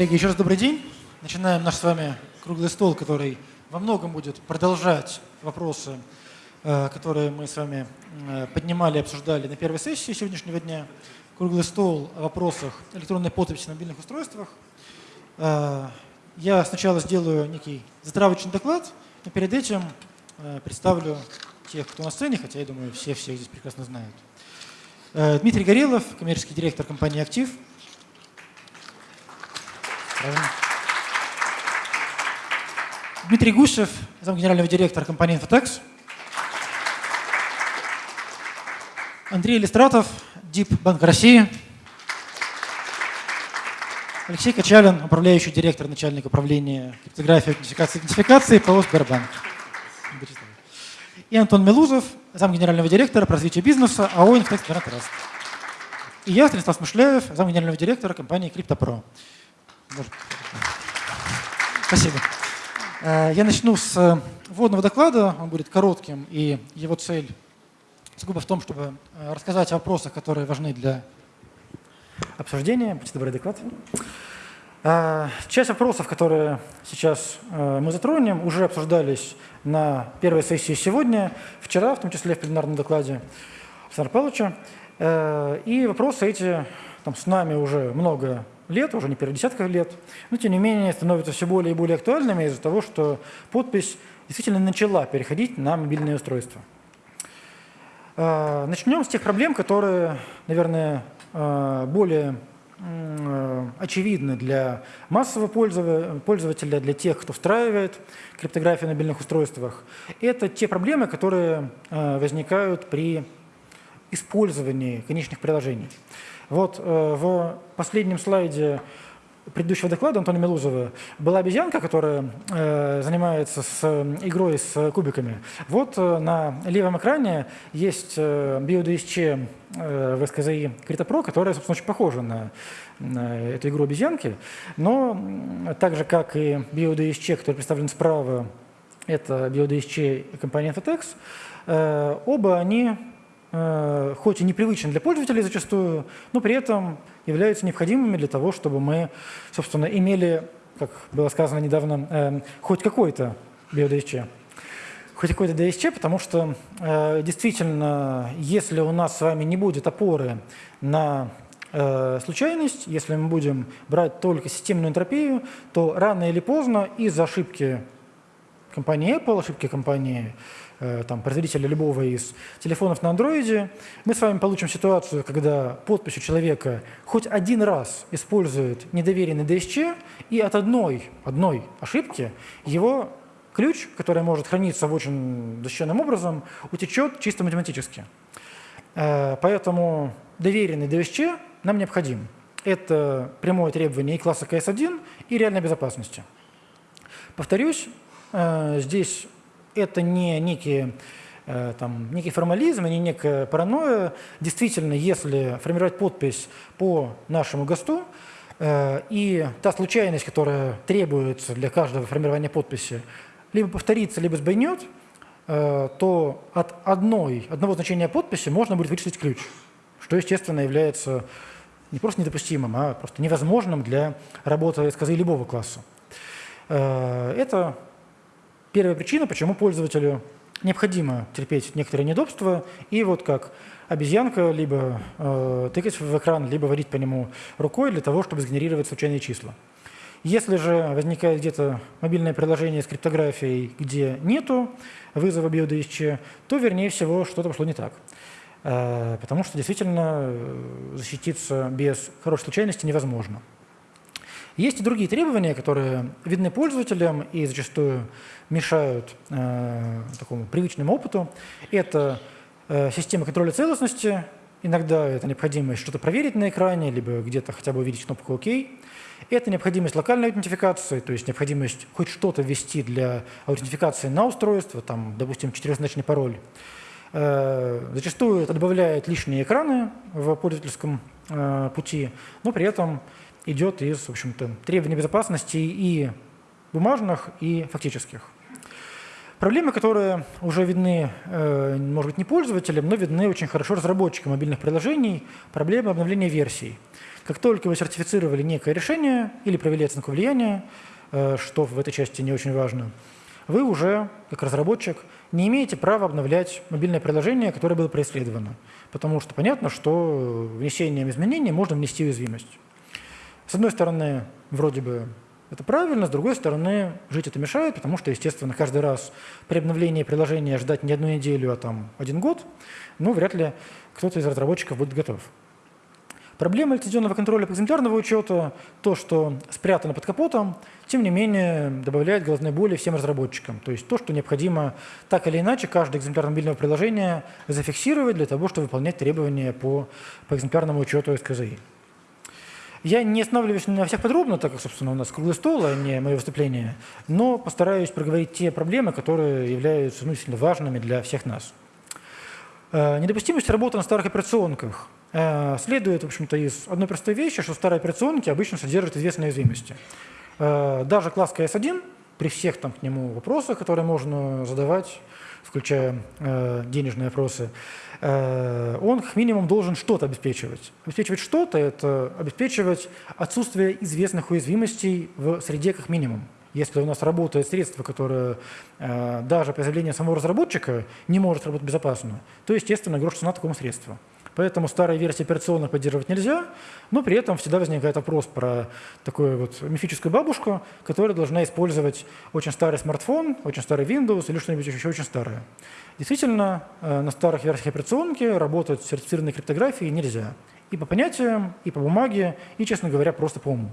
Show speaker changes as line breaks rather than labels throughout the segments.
Коллеги, еще раз добрый день. Начинаем наш с вами круглый стол, который во многом будет продолжать вопросы, э, которые мы с вами э, поднимали и обсуждали на первой сессии сегодняшнего дня. Круглый стол о вопросах электронной подписи на мобильных устройствах. Э, я сначала сделаю некий затравочный доклад, но перед этим представлю тех, кто на сцене, хотя я думаю, все всех здесь прекрасно знают. Дмитрий Горелов, коммерческий директор компании «Актив». Дмитрий Гусев, зам генерального директора компании «Инфотекс». Андрей Листратов, ДИП Банк России. Алексей Качалин, управляющий директор, начальник управления криптографии, аутентификации и идентификации ПО «Сбербанк». И Антон Мелузов, зам генерального директора по развитию бизнеса АО «Инфотекс Траст». И я, Станислав Смышляев, зам генерального директора компании «Криптопро». Спасибо. Э, я начну с э, вводного доклада, он будет коротким, и его цель сугубо в том, чтобы э, рассказать о вопросах, которые важны для обсуждения. Будьте добры, доклад. Часть вопросов, которые сейчас мы затронем, уже обсуждались на первой сессии сегодня, вчера, в том числе в пленарном докладе Александра Павловича. И вопросы эти там, с нами уже много лет, уже не первых десятков лет, но тем не менее становятся все более и более актуальными из-за того, что подпись действительно начала переходить на мобильные устройства. А, начнем с тех проблем, которые, наверное, а, более очевидны для массового пользователя, для тех, кто встраивает криптографию на мобильных устройствах. Это те проблемы, которые а, возникают при использовании конечных приложений. Вот э, в последнем слайде предыдущего доклада Антона Мелузова была обезьянка, которая э, занимается с игрой с кубиками. Вот э, на левом экране есть э, BioDSC э, в SKZI CryptoPro, которая, собственно, очень похожа на, эту игру обезьянки, но так же, как и BioDSC, который представлен справа, это BioDSC компании Infotex, э, оба они Э, хоть и непривычны для пользователей зачастую, но при этом являются необходимыми для того, чтобы мы, собственно, имели, как было сказано недавно, э, хоть какой-то BioDSC. Хоть какой-то DSC, потому что э, действительно, если у нас с вами не будет опоры на случайность, если мы будем брать только системную энтропию, то рано или поздно из-за ошибки компании Apple, ошибки компании Э, там, производителя любого из телефонов на андроиде, мы с вами получим ситуацию, когда подпись у человека хоть один раз использует недоверенный DSC, и от одной, одной ошибки его ключ, который может храниться в очень защищенным образом, утечет чисто математически. Э, поэтому доверенный DSC нам необходим. Это прямое требование и класса CS1, и реальной безопасности. Повторюсь, э, здесь это не некие э, там, некий формализм, не некая паранойя. Действительно, если формировать подпись по нашему ГОСТу, э, и та случайность, которая требуется для каждого формирования подписи, либо повторится, либо сбойнет, э, то от одной, одного значения подписи можно будет вычислить ключ, что, естественно, является не просто недопустимым, а просто невозможным для работы сказы любого класса. Это Первая причина, почему пользователю необходимо терпеть некоторые неудобства, и вот как обезьянка либо э, тыкать в экран, либо водить по нему рукой для того, чтобы сгенерировать случайные числа. Если же возникает где-то мобильное приложение с криптографией, где нету вызова BioDSC, то, вернее всего, что-то пошло не так. Э, потому что действительно э, защититься без хорошей случайности невозможно. Есть и другие требования, которые видны пользователям и зачастую мешают э, такому привычному опыту. Это э, система контроля целостности. Иногда это необходимость что-то проверить на экране, либо где-то хотя бы увидеть кнопку «Ок». Это необходимость локальной аутентификации, то есть необходимость хоть что-то ввести для аутентификации на устройство, там, допустим, четырехзначный пароль. Э, зачастую это добавляет лишние экраны в пользовательском э, пути, но при этом идет из, в общем-то, требований безопасности и бумажных, и фактических. Проблемы, которые уже видны, э, может быть, не пользователям, но видны очень хорошо разработчикам мобильных приложений, проблемы обновления версий. Как только вы сертифицировали некое решение или провели оценку влияния, э, что в этой части не очень важно, вы уже, как разработчик, не имеете права обновлять мобильное приложение, которое было преследовано. Потому что понятно, что внесением изменений можно внести уязвимость. С одной стороны, вроде бы это правильно, с другой стороны, жить это мешает, потому что, естественно, каждый раз при обновлении приложения ждать не одну неделю, а там один год, ну, вряд ли кто-то из разработчиков будет готов. Проблема лицензионного контроля экземплярного учета, то, что спрятано под капотом, тем не менее добавляет головной боли всем разработчикам. То есть то, что необходимо так или иначе каждый экземпляр мобильного приложения зафиксировать для того, чтобы выполнять требования по, по экземплярному учету СКЗИ. Я не останавливаюсь на всех подробно, так как, собственно, у нас круглый стол, а не мое выступление, но постараюсь проговорить те проблемы, которые являются ну, сильно важными для всех нас. Э, недопустимость работы на старых операционках э, следует, в общем-то, из одной простой вещи, что старые операционки обычно содержат известные уязвимости. Э, даже класс CS1, при всех там к нему вопросах, которые можно задавать, включая денежные вопросы, он как минимум должен что-то обеспечивать. Обеспечивать что-то – это обеспечивать отсутствие известных уязвимостей в среде как минимум. Если у нас работает средство, которое э, даже по заявлению самого разработчика не может работать безопасно, то, естественно, грош цена такому средству. Поэтому старые версии операционных поддерживать нельзя, но при этом всегда возникает вопрос про такую вот мифическую бабушку, которая должна использовать очень старый смартфон, очень старый Windows или что-нибудь еще очень старое. Действительно, э, на старых версиях операционки работать с сертифицированной криптографией нельзя. И по понятиям, и по бумаге, и, честно говоря, просто по уму.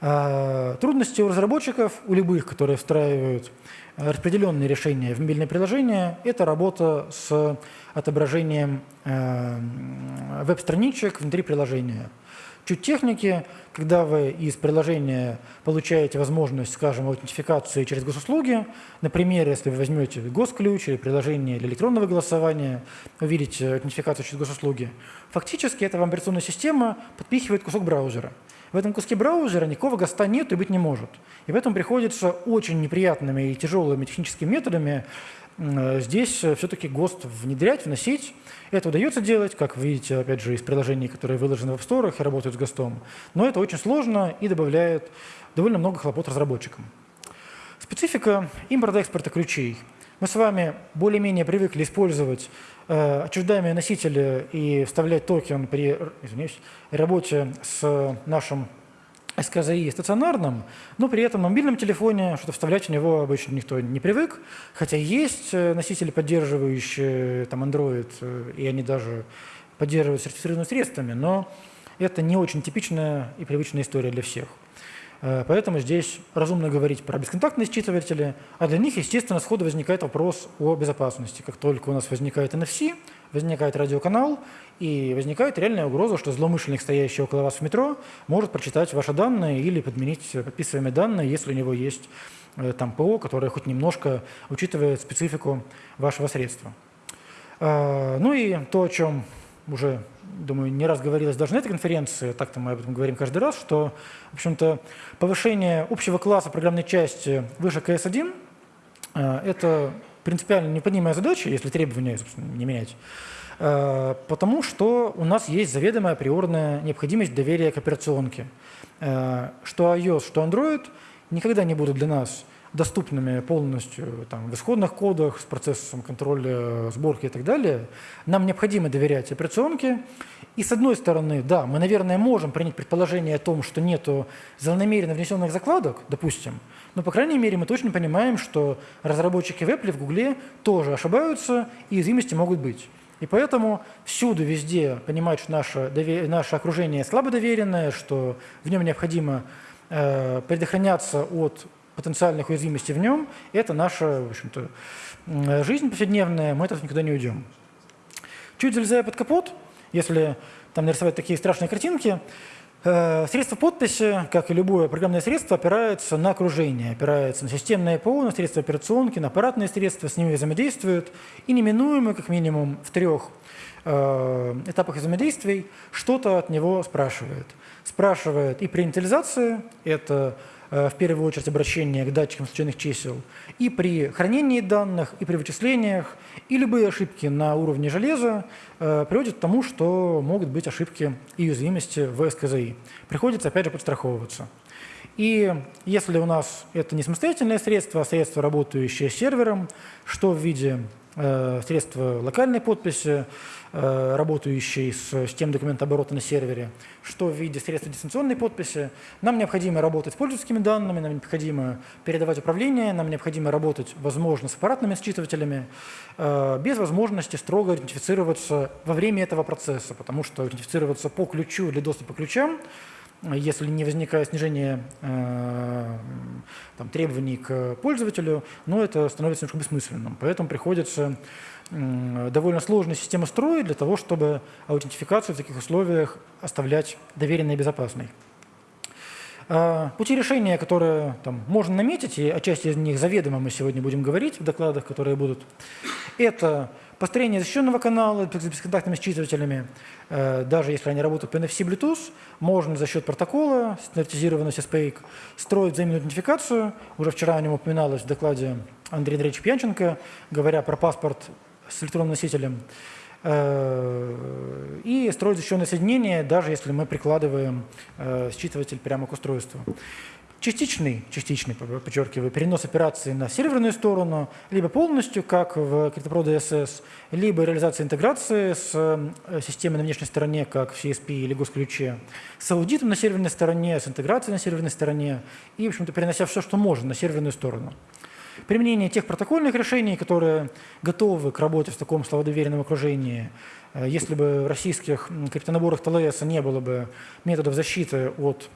А, трудности у разработчиков, у любых, которые встраивают э, распределенные решения в мобильное приложение, это работа с отображением э, веб-страничек внутри приложения. Чуть техники, когда вы из приложения получаете возможность, скажем, аутентификации через госуслуги, например, если вы возьмете госключ или приложение для электронного голосования, увидите аутентификацию через госуслуги, фактически эта вам операционная система подпихивает кусок браузера – в этом куске браузера никакого ГОСТа нет и быть не может. И поэтому приходится очень неприятными и тяжелыми техническими методами э, здесь э, все-таки ГОСТ внедрять, вносить. Это удается делать, как видите, опять же, из приложений, которые выложены в App Store и работают с ГОСТом. Но это очень сложно и добавляет довольно много хлопот разработчикам. Специфика импорта-экспорта ключей. Мы с вами более-менее привыкли использовать отчуждаемые носители и вставлять токен при извиняюсь, работе с нашим СКЗИ стационарным, но при этом на мобильном телефоне что-то вставлять в него обычно никто не привык, хотя есть э, носители, поддерживающие там Android, э, и они даже поддерживают сертифицированными средствами, но это не очень типичная и привычная история для всех. Э, поэтому здесь разумно говорить про бесконтактные считыватели, а для них, естественно, сходу возникает вопрос о безопасности. Как только у нас возникает NFC, возникает радиоканал, и возникает реальная угроза, что злоумышленник, стоящий около вас в метро, может прочитать ваши данные или подменить подписываемые данные, если у него есть э, там ПО, которое хоть немножко учитывает специфику вашего средства. Э, ну и то, о чем уже, думаю, не раз говорилось даже на этой конференции, так-то мы об этом говорим каждый раз, что, в общем-то, повышение общего класса программной части выше КС-1 э, – это принципиально неподнимая задача, если требования, собственно, не менять, э, потому что у нас есть заведомая априорная необходимость доверия к операционке. Э, что iOS, что Android никогда не будут для нас – доступными полностью там, в исходных кодах, с процессом контроля сборки и так далее, нам необходимо доверять операционке. И с одной стороны, да, мы, наверное, можем принять предположение о том, что нет злонамеренно внесенных закладок, допустим, но, по крайней мере, мы точно понимаем, что разработчики в Apple, в Google тоже ошибаются, и уязвимости могут быть. И поэтому всюду, везде понимать, что наше, наше окружение слабо доверенное, что в нем необходимо э, предохраняться от потенциальных уязвимостей в нем, это наша в общем-то, жизнь повседневная, мы от этого никуда не уйдем. Чуть залезая под капот, если там нарисовать такие страшные картинки, э, средство подписи, как и любое программное средство, опирается на окружение, опирается на системное ПО, на средства операционки, на аппаратные средства, с ними взаимодействуют, и неминуемо, как минимум, в трех э, этапах взаимодействий что-то от него спрашивает. Спрашивает и при инициализации, это в первую очередь обращение к датчикам случайных чисел, и при хранении данных, и при вычислениях, и любые ошибки на уровне железа приводят к тому, что могут быть ошибки и уязвимости в СКЗИ. Приходится, опять же, подстраховываться. И если у нас это не самостоятельное средство, а средство, работающее с сервером, что в виде э, средства локальной подписи, э, работающей с системой документооборота на сервере, что в виде средства дистанционной подписи, нам необходимо работать с пользовательскими данными, нам необходимо передавать управление, нам необходимо работать, возможно, с аппаратными считывателями, э, без возможности строго идентифицироваться во время этого процесса, потому что идентифицироваться по ключу или доступу к ключам – если не возникает снижение э, там, требований к пользователю, но это становится немножко бессмысленным. Поэтому приходится довольно сложную систему строить для того, чтобы аутентификацию в таких условиях оставлять доверенной и безопасной. Э, пути решения, которые там, можно наметить, и о части из них заведомо мы сегодня будем говорить в докладах, которые будут, это Построение защищенного канала с бесконтактными считывателями, э, даже если они работают по NFC Bluetooth, можно за счет протокола, стандартизированного SPAIC, строить взаимную идентификацию. Уже вчера о нем упоминалось в докладе Андрея Андреевича Пьянченко, говоря про паспорт с электронным носителем. Э, и строить защищенное соединение, даже если мы прикладываем э, считыватель прямо к устройству. Частичный, частичный, подчеркиваю, перенос операции на серверную сторону, либо полностью, как в CryptoPro DSS, либо реализация интеграции с э, системой на внешней стороне, как в CSP или госключе, с аудитом на серверной стороне, с интеграцией на серверной стороне и, в общем-то, перенося все, что можно на серверную сторону. Применение тех протокольных решений, которые готовы к работе в таком словодоверенном окружении, э, если бы в российских криптонаборах ТЛС не было бы методов защиты от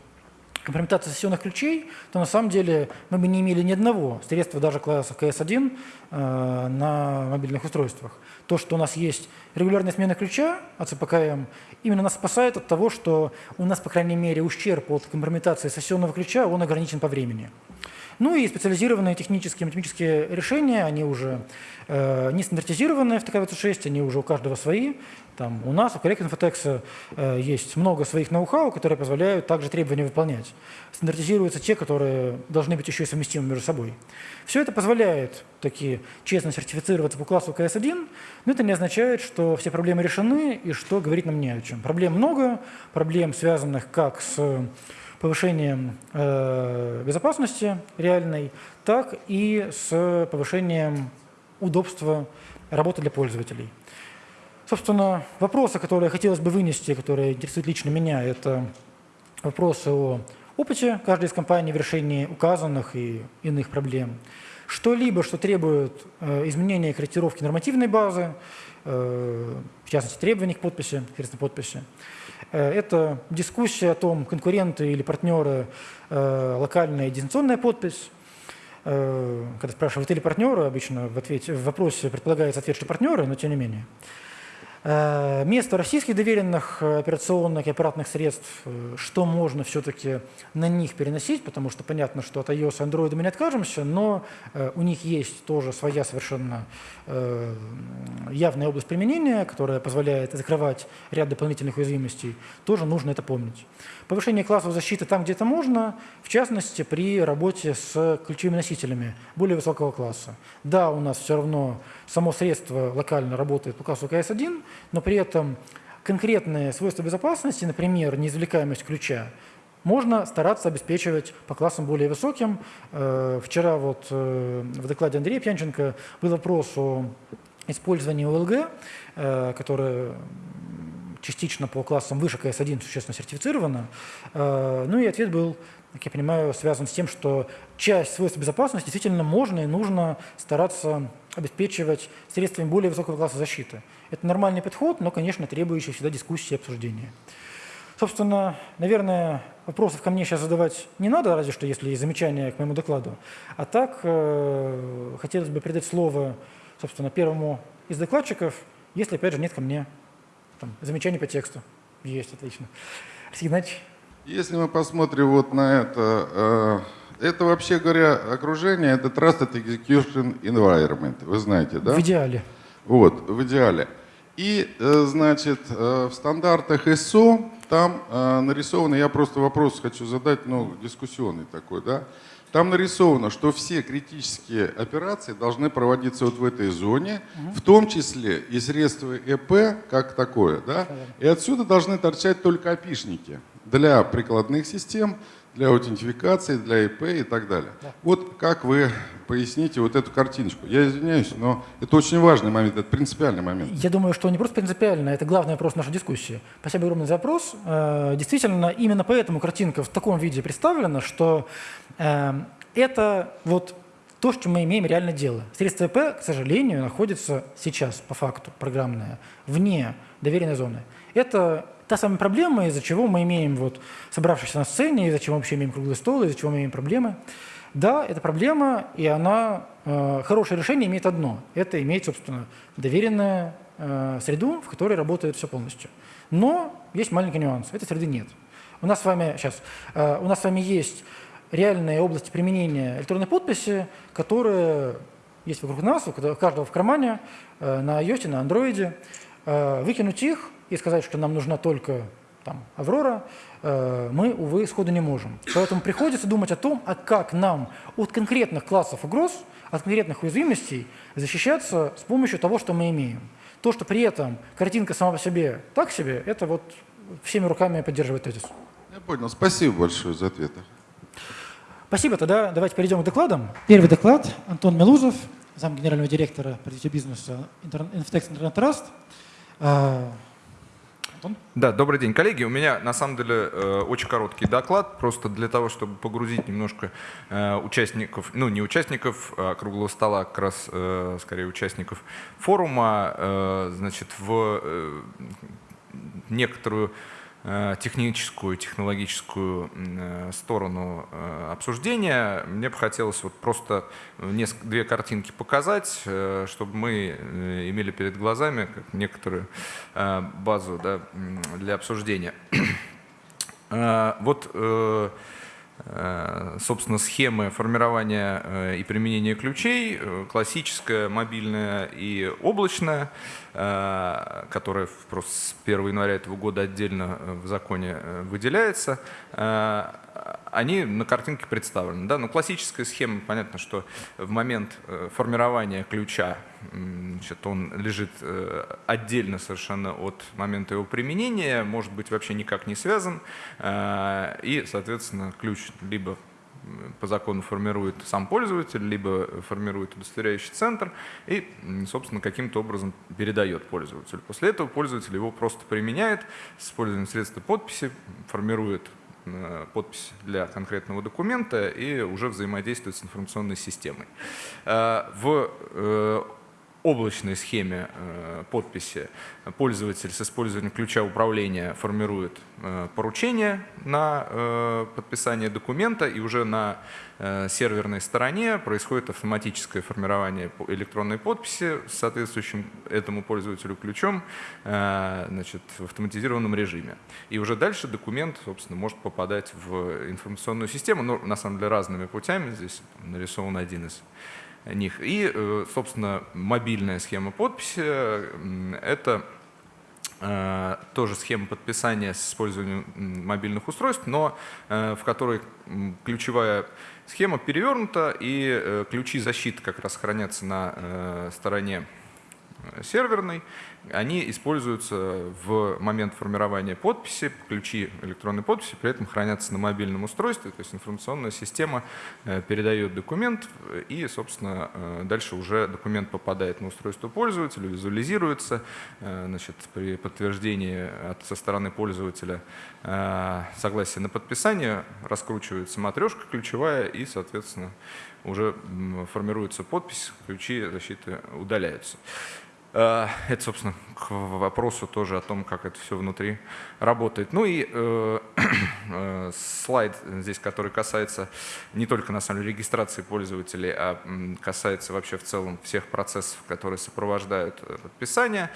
компрометации сессионных ключей, то на самом деле мы бы не имели ни одного средства даже класса CS1 э, на мобильных устройствах. То, что у нас есть регулярная смена ключа от ЦПКМ, именно нас спасает от того, что у нас, по крайней мере, ущерб от компрометации сессионного ключа, он ограничен по времени. Ну и специализированные технические математические решения, они уже э, не стандартизированные в ТК-26, они уже у каждого свои. Там, у нас, у коллег Инфотекса э, есть много своих ноу-хау, которые позволяют также требования выполнять. Стандартизируются те, которые должны быть еще и совместимы между собой. Все это позволяет таки честно сертифицироваться по классу КС-1, но это не означает, что все проблемы решены и что говорить нам не о чем. Проблем много, проблем, связанных как с повышением э, безопасности реальной, так и с повышением удобства работы для пользователей. Собственно, вопросы, которые хотелось бы вынести, которые интересуют лично меня, это вопросы о опыте каждой из компаний в решении указанных и иных проблем. Что-либо, что требует э, изменения корректировки нормативной базы, э, в частности, требований к подписи, средства подписи. Э, это дискуссия о том, конкуренты или партнеры, э, локальная и дистанционная подпись. Э, когда спрашивают или партнеры, обычно в, ответе, в вопросе предполагается ответ, что партнеры, но тем не менее. Э, место российских доверенных э, операционных и аппаратных средств, э, что можно все-таки на них переносить, потому что понятно, что от iOS и Android мы не откажемся, но у них есть тоже своя совершенно явная область применения, которая позволяет закрывать ряд дополнительных уязвимостей, тоже нужно это помнить. Повышение классов защиты там, где это можно, в частности, при работе с ключевыми носителями более высокого класса. Да, у нас все равно само средство локально работает по классу КС-1, но при этом конкретные свойства безопасности, например, неизвлекаемость ключа, можно стараться обеспечивать по классам более высоким. Э, вчера вот э, в докладе Андрея Пьянченко был вопрос о использовании ОЛГ, э, которое частично по классам выше КС-1 существенно сертифицировано. Ну и ответ был как я понимаю, связан с тем, что часть свойств безопасности действительно можно и нужно стараться обеспечивать средствами более высокого класса защиты. Это нормальный подход, но, конечно, требующий всегда дискуссии и обсуждения. Собственно, наверное, вопросов ко мне сейчас задавать не надо, разве что если есть замечания к моему докладу. А так, э, хотелось бы передать слово, собственно, первому из докладчиков, если, опять же, нет ко мне там, замечаний по тексту. Есть, отлично. Алексей Игнатьевич.
Если мы посмотрим вот на это, э, это вообще говоря окружение, это Trusted Execution Environment, вы знаете, да?
В идеале.
Вот, в идеале. И, э, значит, э, в стандартах ISO там нарисовано, я просто вопрос хочу задать, ну, дискуссионный такой, да. Там нарисовано, что все критические операции должны проводиться вот в этой зоне, угу. в том числе и средства ЭП как такое, да. И отсюда должны торчать только опишники для прикладных систем, для аутентификации, для ИП и так далее. Да. Вот как вы поясните вот эту картиночку? Я извиняюсь, но это очень важный момент, это принципиальный момент.
Я думаю, что не просто принципиально, это главный вопрос нашей дискуссии. Спасибо огромное за вопрос. Э, действительно, именно поэтому картинка в таком виде представлена, что э, это вот то, что мы имеем реально дело. Средство ИП, к сожалению, находится сейчас, по факту, программное, вне доверенной зоны. Это та самая проблема, из-за чего мы имеем, вот, собравшись на сцене, из-за чего мы вообще имеем круглый стол, из-за чего мы имеем проблемы. Да, это проблема, и она, э, хорошее решение имеет одно. Это иметь, собственно, доверенную э, среду, в которой работает все полностью. Но есть маленький нюанс. Этой среды нет. У нас с вами, сейчас, э, у нас с вами есть реальные области применения электронной подписи, которые есть вокруг нас, у каждого в кармане, э, на iOS, на Android. Э, выкинуть их и сказать, что нам нужна только там, Аврора, э, мы, увы, сходу не можем. Поэтому приходится думать о том, а как нам от конкретных классов угроз, от конкретных уязвимостей защищаться с помощью того, что мы имеем. То, что при этом картинка сама по себе так себе, это вот всеми руками поддерживает тезис.
Я понял. Спасибо большое за ответы.
Спасибо. Тогда давайте перейдем к докладам. Первый доклад. Антон Мелузов, зам генерального директора по бизнеса Inftex Internet Trust. А,
Антон? Да, добрый день, коллеги. У меня на самом деле э, очень короткий доклад, просто для того, чтобы погрузить немножко э, участников, ну не участников а круглого стола, как раз э, скорее участников форума, значит, в некоторую техническую, технологическую э, сторону э, обсуждения, мне бы хотелось вот просто несколько, две картинки показать, чтобы мы имели перед глазами как некоторую базу да, для обсуждения. Вот Э, собственно, схемы формирования э, и применения ключей, э, классическая, мобильная и облачная, которая просто с 1 января этого года отдельно в законе выделяется, они на картинке представлены. Да? Но классическая схема, понятно, что в момент формирования ключа значит, он лежит отдельно совершенно от момента его применения, может быть вообще никак не связан, и, соответственно, ключ либо по закону формирует сам пользователь, либо формирует удостоверяющий центр и, собственно, каким-то образом передает пользователю. После этого пользователь его просто применяет с использованием средства подписи, формирует э, подпись для конкретного документа и уже взаимодействует с информационной системой. Э, в э, облачной схеме э, подписи пользователь с использованием ключа управления формирует э, поручение на э, подписание документа, и уже на серверной стороне происходит автоматическое формирование электронной подписи с соответствующим этому пользователю ключом значит, в автоматизированном режиме. И уже дальше документ, собственно, может попадать в информационную систему, но на самом деле разными путями. Здесь нарисован один из них. И, э, собственно, мобильная схема подписи – это э, тоже схема подписания с использованием мобильных устройств, но э, в которой ключевая схема перевернута, и ключи защиты как раз хранятся на стороне серверной, они используются в момент формирования подписи, ключи электронной подписи при этом хранятся на мобильном устройстве, то есть информационная система э, передает документ и, собственно, э, дальше уже документ попадает на устройство пользователя, визуализируется, э, значит, при подтверждении со стороны пользователя согласия на подписание раскручивается матрешка ключевая и, соответственно, уже формируется подпись, ключи защиты удаляются. Э, это, собственно, к вопросу тоже о том, как это все внутри работает. Ну и э, э, слайд здесь, который касается не только на самом деле регистрации пользователей, а касается вообще в целом всех процессов, которые сопровождают подписание.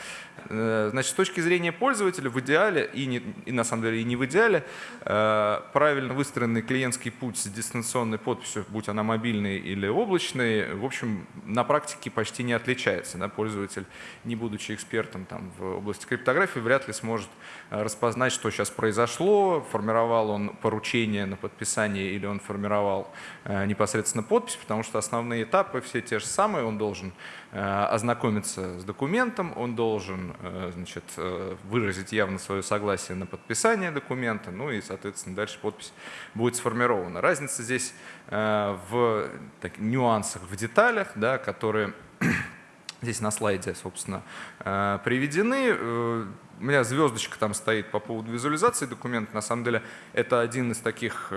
Значит, с точки зрения пользователя в идеале, и, не, и на самом деле и не в идеале, правильно выстроенный клиентский путь с дистанционной подписью, будь она мобильной или облачной, в общем, на практике почти не отличается. Да? Пользователь не будучи экспертом там, в области криптографии, вряд ли сможет распознать, что сейчас произошло, формировал он поручение на подписание или он формировал непосредственно подпись, потому что основные этапы все те же самые, он должен ознакомиться с документом, он должен значит, выразить явно свое согласие на подписание документа, ну и, соответственно, дальше подпись будет сформирована. Разница здесь э, в так, нюансах, в деталях, да, которые здесь на слайде, собственно, э, приведены. Э, у меня звездочка там стоит по поводу визуализации документа. На самом деле это один из таких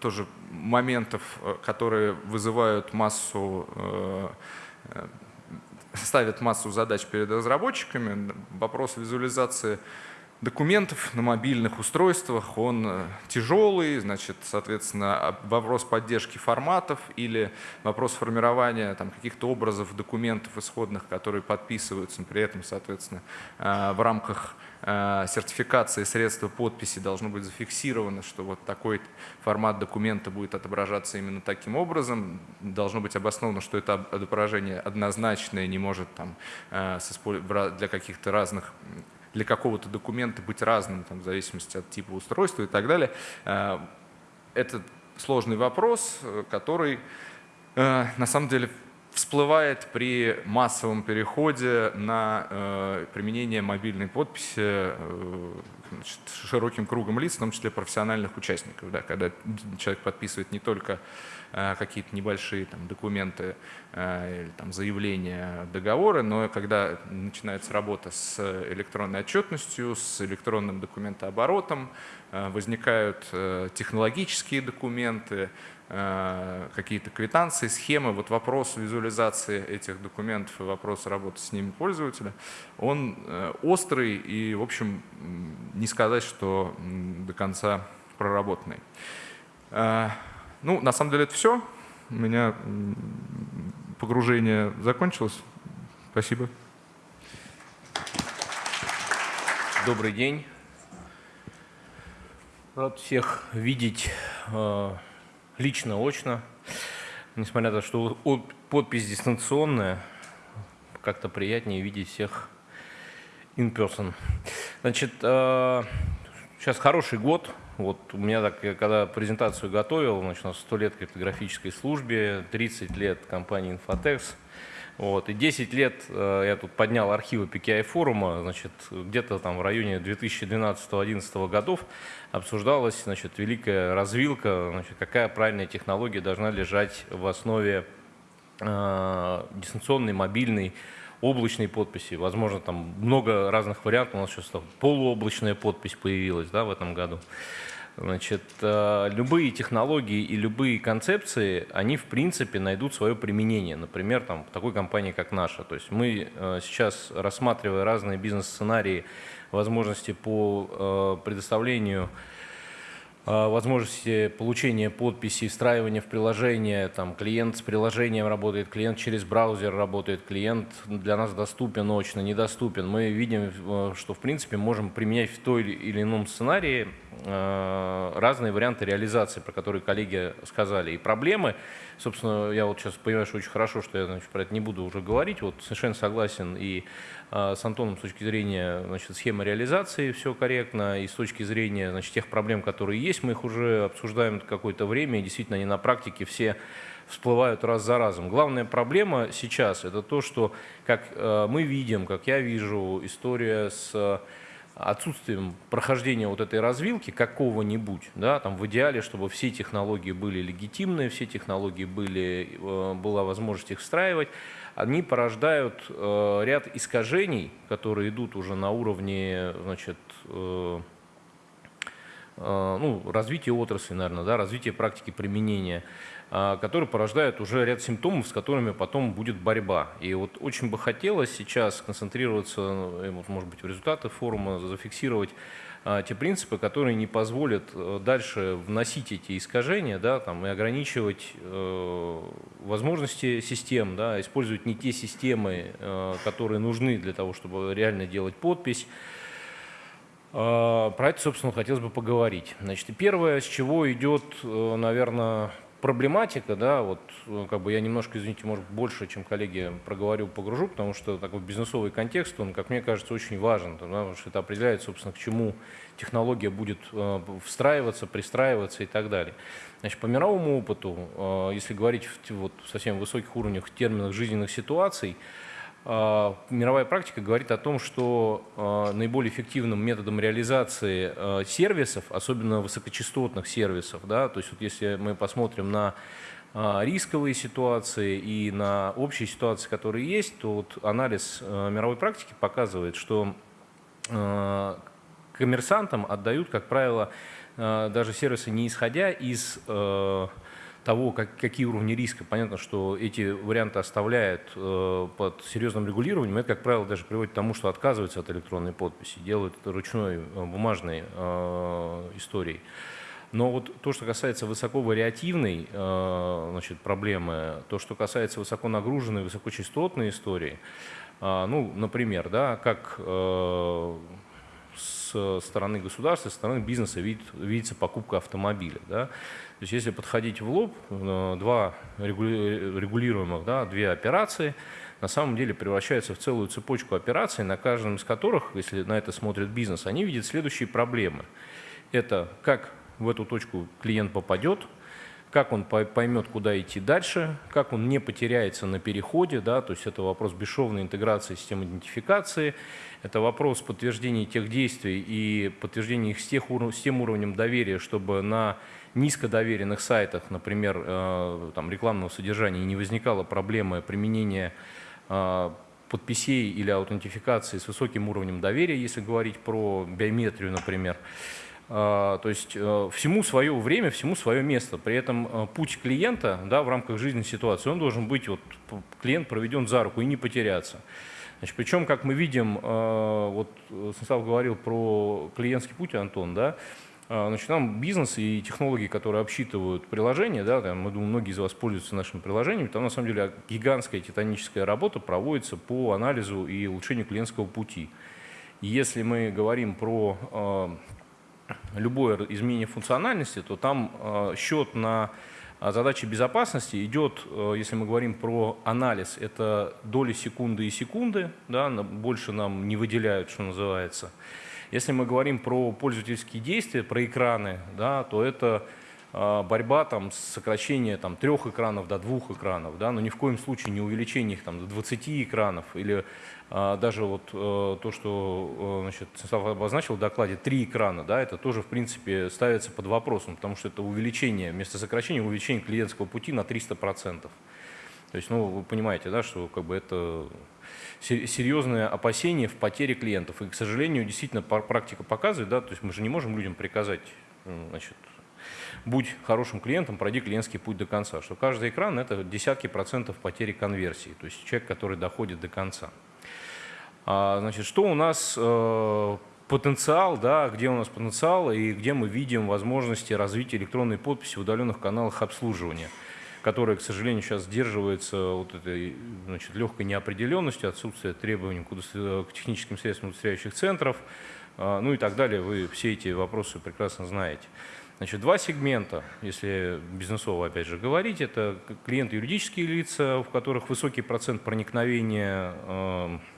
тоже моментов, которые вызывают массу ставят массу задач перед разработчиками. Вопрос визуализации документов на мобильных устройствах, он э, тяжелый, значит, соответственно, вопрос поддержки форматов или вопрос формирования каких-то образов документов исходных, которые подписываются, при этом, соответственно, э, в рамках э, сертификации средства подписи должно быть зафиксировано, что вот такой формат документа будет отображаться именно таким образом. Должно быть обосновано, что это отображение однозначное, не может там, для каких-то разных для какого-то документа быть разным, там, в зависимости от типа устройства и так далее. Э, это сложный вопрос, э, который э, на самом деле всплывает при массовом переходе на применение мобильной подписи значит, широким кругом лиц, в том числе профессиональных участников. Да, когда человек подписывает не только какие-то небольшие там, документы э, или там, заявления, договоры, но когда начинается работа с электронной отчетностью, с электронным документооборотом, э, возникают э, технологические документы, Э, какие-то квитанции, схемы, вот вопрос визуализации этих документов и вопрос работы с ними пользователя, он э, острый и, в общем, не сказать, что до конца проработанный. Э, ну, на самом деле это все. У меня погружение закончилось. Спасибо.
Добрый день. Рад всех видеть лично, очно. Несмотря на то, что подпись дистанционная, как-то приятнее видеть всех in person. Значит, сейчас э, хороший год. Вот у меня так, я когда презентацию готовил, значит, у нас 100 лет криптографической службе, 30 лет компании Infotex – вот, и 10 лет э, я тут поднял архивы PKI форума, значит, где-то там в районе 2012-2011 годов обсуждалась, значит, великая развилка, значит, какая правильная технология должна лежать в основе э, дистанционной, мобильной, облачной подписи. Возможно, там много разных вариантов. У нас сейчас полуоблачная подпись появилась да, в этом году. Значит, э, любые технологии и любые концепции, они в принципе найдут свое применение. Например, там, в такой компании, как наша. То есть мы э, сейчас, рассматривая разные бизнес-сценарии, возможности по э, предоставлению возможности получения подписи, встраивания в приложение, там клиент с приложением работает, клиент через браузер работает, клиент для нас доступен очно, недоступен. Мы видим, э, что в принципе можем применять в той или ином сценарии э, разные варианты реализации, про которые коллеги сказали. И проблемы, собственно, я вот сейчас понимаю, что очень хорошо, что я значит, про это не буду уже говорить, вот совершенно согласен и а, с Антоном с точки зрения значит, схемы реализации все корректно, и с точки зрения значит, тех проблем, которые есть, мы их уже обсуждаем какое-то время, и действительно они на практике все всплывают раз за разом. Главная проблема сейчас – это то, что, как э, мы видим, как я вижу, история с отсутствием прохождения вот этой развилки какого-нибудь, да, там в идеале, чтобы все технологии были легитимные, все технологии были, э, была возможность их встраивать, они порождают э, ряд искажений, которые идут уже на уровне значит, э, ну, развития отрасли, наверное, да, развития практики применения, которые порождают уже ряд симптомов, с которыми потом будет борьба. И вот очень бы хотелось сейчас концентрироваться, э, может быть, в результаты форума зафиксировать а, те принципы, которые не позволят э, дальше вносить эти искажения да, там, и ограничивать э, возможности систем, да, использовать не те системы, которые нужны для того, чтобы реально делать подпись. Э, про это, собственно, хотелось бы поговорить. Значит, первое, с чего идет, наверное, проблематика, да, вот э, как бы я немножко, извините, может больше, чем коллеги проговорю, погружу, потому что такой бизнесовый контекст, он, как мне кажется, очень важен, да, потому что это определяет, собственно, к чему технология будет э, встраиваться, пристраиваться и так далее. Значит, по мировому опыту, э, если говорить в вот, совсем высоких уровнях, терминах жизненных ситуаций, мировая практика говорит о том, что э, наиболее эффективным методом реализации э, сервисов, особенно высокочастотных сервисов, да, то есть вот если мы посмотрим на рисковые ситуации и на общие ситуации, которые есть, то вот анализ мировой практики показывает, что коммерсантам отдают, как правило, даже сервисы не исходя из того, как, какие уровни риска. Понятно, что эти варианты оставляют э, под серьезным регулированием. Это, как правило, даже приводит к тому, что отказываются от электронной подписи, делают это ручной бумажной историей. Но вот то, что касается высоковариативной значит, проблемы, то, что касается высоконагруженной, высокочастотной истории, ну, например, да, как с стороны государства, со стороны бизнеса видит, видится покупка автомобиля. Да? То есть если подходить в лоб, э, два регулируемых, да, две операции на самом деле превращаются в целую цепочку операций, на каждом из которых, если на это смотрит бизнес, они видят следующие проблемы. Это как в эту точку клиент попадет, как он поймет, куда идти дальше, как он не потеряется на переходе, да, то есть это вопрос бесшовной интеграции систем идентификации, это вопрос подтверждения тех действий и подтверждения их с, тех, с тем уровнем доверия, чтобы на низкодоверенных сайтах, например, э, там, рекламного содержания, не возникала проблема применения э, подписей или аутентификации с высоким уровнем доверия, если говорить про биометрию, например. А, то есть э, всему свое время, всему свое место. При этом э, путь клиента да, в рамках жизненной ситуации, он должен быть, вот, клиент проведен за руку и не потеряться. Значит, причем, как мы видим, э, вот Станислав говорил про клиентский путь, Антон, да, Значит, нам бизнес и технологии, которые обсчитывают приложения, да, там, мы думаю, многие из вас пользуются нашими приложениями, там на самом деле гигантская титаническая работа проводится по анализу и улучшению клиентского пути. Если мы говорим про любое изменение функциональности, то там э, счет на э, задачи безопасности идет, э, если мы говорим про анализ, это доли секунды и секунды, да, больше нам не выделяют, что называется. Если мы говорим про пользовательские действия, про экраны, да, то это борьба там, с сокращением там, трех экранов до двух экранов, да, но ни в коем случае не увеличение их там, до 20 экранов или даже вот э, то, что э, значит, Станислав обозначил в докладе, три экрана, да, это тоже, в принципе, ставится под вопросом, потому что это увеличение, вместо сокращения, увеличение клиентского пути на 300%. То есть, ну, вы понимаете, да, что как бы это серьезное опасение в потере клиентов. И, к сожалению, действительно практика показывает, да, то есть мы же не можем людям приказать, значит, будь хорошим клиентом, пройди клиентский путь до конца. Что каждый экран – это десятки процентов потери конверсии, то есть человек, который доходит до конца. А, значит, что у нас э, потенциал, да, где у нас потенциал и где мы видим возможности развития электронной подписи в удаленных каналах обслуживания, которые, к сожалению, сейчас сдерживаются вот этой значит, легкой неопределенностью, отсутствие требований к техническим средствам удостоверяющих центров, а, ну и так далее. Вы все эти вопросы прекрасно знаете. Значит, два сегмента, если бизнесово опять же говорить, это клиенты юридические лица, в которых высокий процент проникновения э, Э,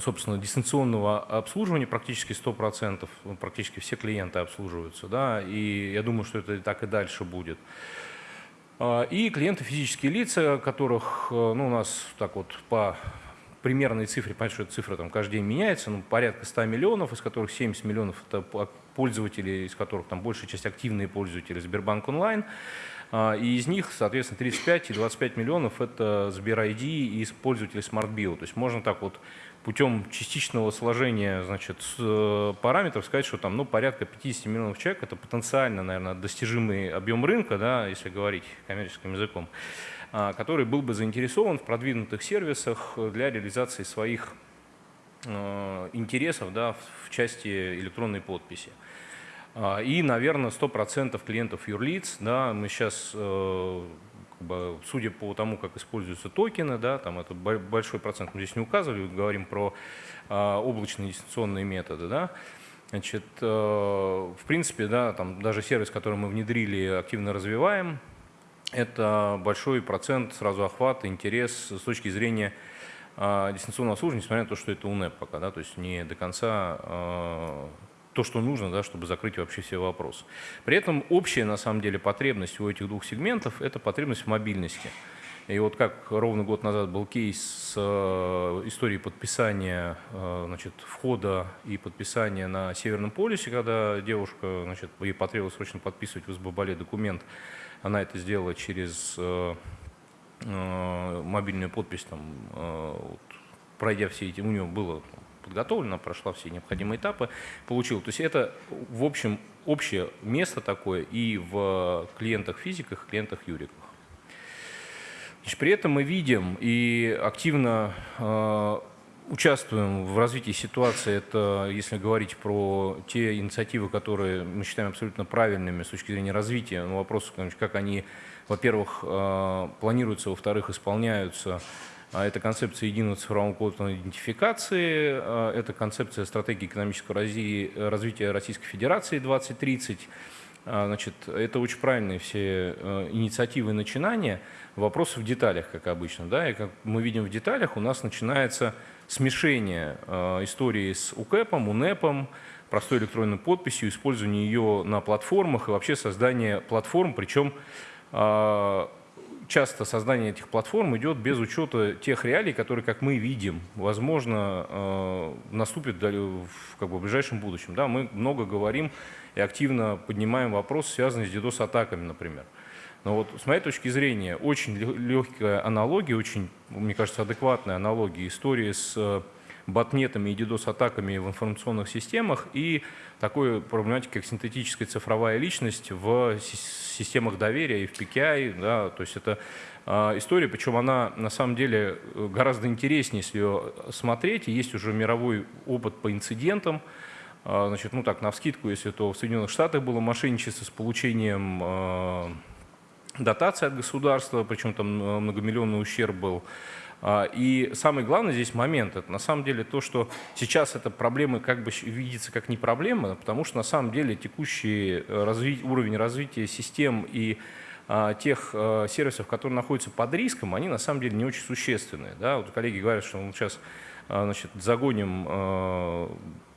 собственно, дистанционного обслуживания практически 100%, ну, практически все клиенты обслуживаются, да, и я думаю, что это так и дальше будет. А, и клиенты физические лица, которых э, ну, у нас так вот по примерной цифре, понятно, что эта цифра там каждый день меняется, ну, порядка 100 миллионов, из которых 70 миллионов это пользователи, из которых там большая часть активные пользователи Сбербанк онлайн, а, и из них, соответственно, 35 и 25 миллионов это Сбер ID и пользователи SmartBio. То есть можно так вот путем частичного сложения значит, э, параметров сказать, что там ну, порядка 50 миллионов человек – это потенциально, наверное, достижимый объем рынка, да, если говорить коммерческим языком, а, который был бы заинтересован в продвинутых сервисах для реализации своих э, интересов да, в части электронной подписи. А, и, наверное, 100% клиентов юрлиц, да, мы сейчас э, судя по тому, как используются токены, да, там это большой процент мы здесь не указывали, говорим про а, облачные дистанционные методы, да, Значит, э, в принципе, да, там даже сервис, который мы внедрили, активно развиваем, это большой процент сразу охвата, интерес с точки зрения э, дистанционного обслуживания, несмотря на то, что это УНЭП пока, да, то есть не до конца э, то, что нужно, да, чтобы закрыть вообще все вопросы. При этом общая, на самом деле, потребность у этих двух сегментов – это потребность в мобильности. И вот как ровно год назад был кейс с э, историей подписания, э, значит, входа и подписания на Северном полюсе, когда девушка, значит, ей потребовалось срочно подписывать в СББале документ, она это сделала через э, мобильную подпись, там, вот, пройдя все эти, у нее было подготовлена, прошла все необходимые этапы, получила. То есть это, в общем, общее место такое и в клиентах-физиках, клиентах-юриках. При этом мы видим и активно э, участвуем в развитии ситуации. Это, если говорить про те инициативы, которые мы считаем абсолютно правильными с точки зрения развития, ну, вопрос, как они, во-первых, э, планируются, во-вторых, исполняются. А это концепция единого цифрового кода идентификации, э, это концепция стратегии экономического развития Российской Федерации 2030. А, значит, это очень правильные все инициативы и начинания – Вопрос в деталях, как обычно. Да? И как мы видим в деталях, у нас начинается смешение э, истории с УКЭПом, УНЭПом, простой электронной подписью, использование ее на платформах и вообще создание платформ, причем э, часто создание этих платформ идет без учета тех реалий, которые, как мы видим, возможно, э, наступят в, как бы, в ближайшем будущем. Да, мы много говорим и активно поднимаем вопросы, связанные с DDoS-атаками, например. Но вот с моей точки зрения очень легкая аналогия, очень, мне кажется, адекватная аналогия истории с э, ботнетами и DDoS-атаками в информационных системах и такой проблематикой, как синтетическая цифровая личность в системах доверия и в PKI. Да, то есть это э, история, причем она на самом деле гораздо интереснее, если ее смотреть. И есть уже мировой опыт по инцидентам. Э, значит, ну так, на вскидку, если то в Соединенных Штатах было мошенничество с получением дотации от государства, причем там э, многомиллионный ущерб был. А, и самый главный здесь момент, это на самом деле то, что сейчас эта проблема как бы видится как не проблема, потому что на самом деле текущий э, разви уровень развития систем и а, тех а, сервисов, которые находятся под риском, они на самом деле не очень существенные. Да? Вот коллеги говорят, что мы сейчас значит, загоним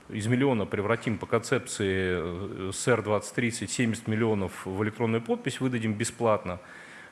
из миллиона превратим по концепции СР 2030 70 миллионов в электронную подпись, выдадим бесплатно.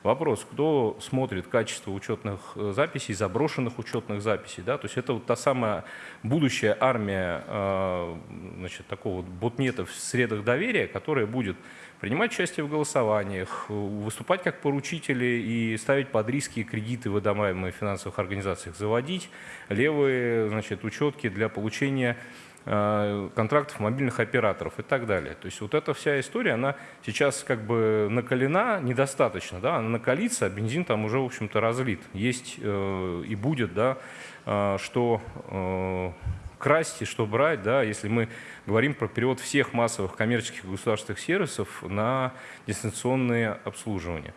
Вопрос, кто смотрит качество учетных э, записей, заброшенных учетных записей. Да? То есть это вот та самая будущая армия э, значит, такого вот ботнета в средах доверия, которая будет принимать участие в голосованиях, выступать как поручители и ставить под риски кредиты, выдаваемые в финансовых организациях, заводить левые значит, учетки для получения Э, контрактов мобильных операторов и так далее. То есть вот эта вся история, она сейчас как бы накалена недостаточно, да, она накалится, а бензин там уже, в общем-то, разлит. Есть э, и будет, да, э, что э, красть и что брать, да, если мы говорим про перевод всех массовых коммерческих государственных сервисов на дистанционное обслуживание.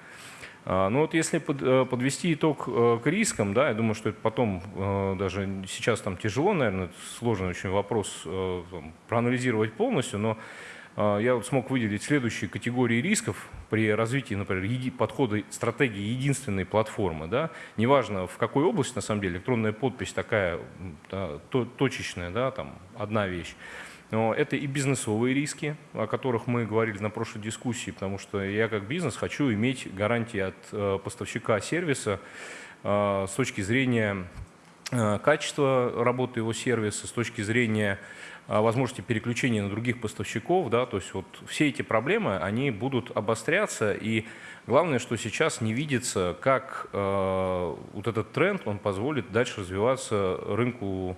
А, ну вот если э, подвести итог э, к рискам, да, я думаю, что это потом э, даже сейчас там тяжело, наверное, сложный очень вопрос там, проанализировать полностью, но я вот смог выделить следующие категории рисков при развитии, например, подхода стратегии единственной платформы. Да? Неважно, в какой области, на самом деле, электронная подпись такая да, точечная, да, там одна вещь. Но это и бизнесовые риски, о которых мы говорили на прошлой дискуссии, потому что я как бизнес хочу иметь гарантии от э, поставщика сервиса э, с точки зрения э, качества работы его сервиса, с точки зрения возможности переключения на других поставщиков, да, то есть вот все эти проблемы, они будут обостряться, и главное, что сейчас не видится, как вот этот тренд, он позволит дальше развиваться рынку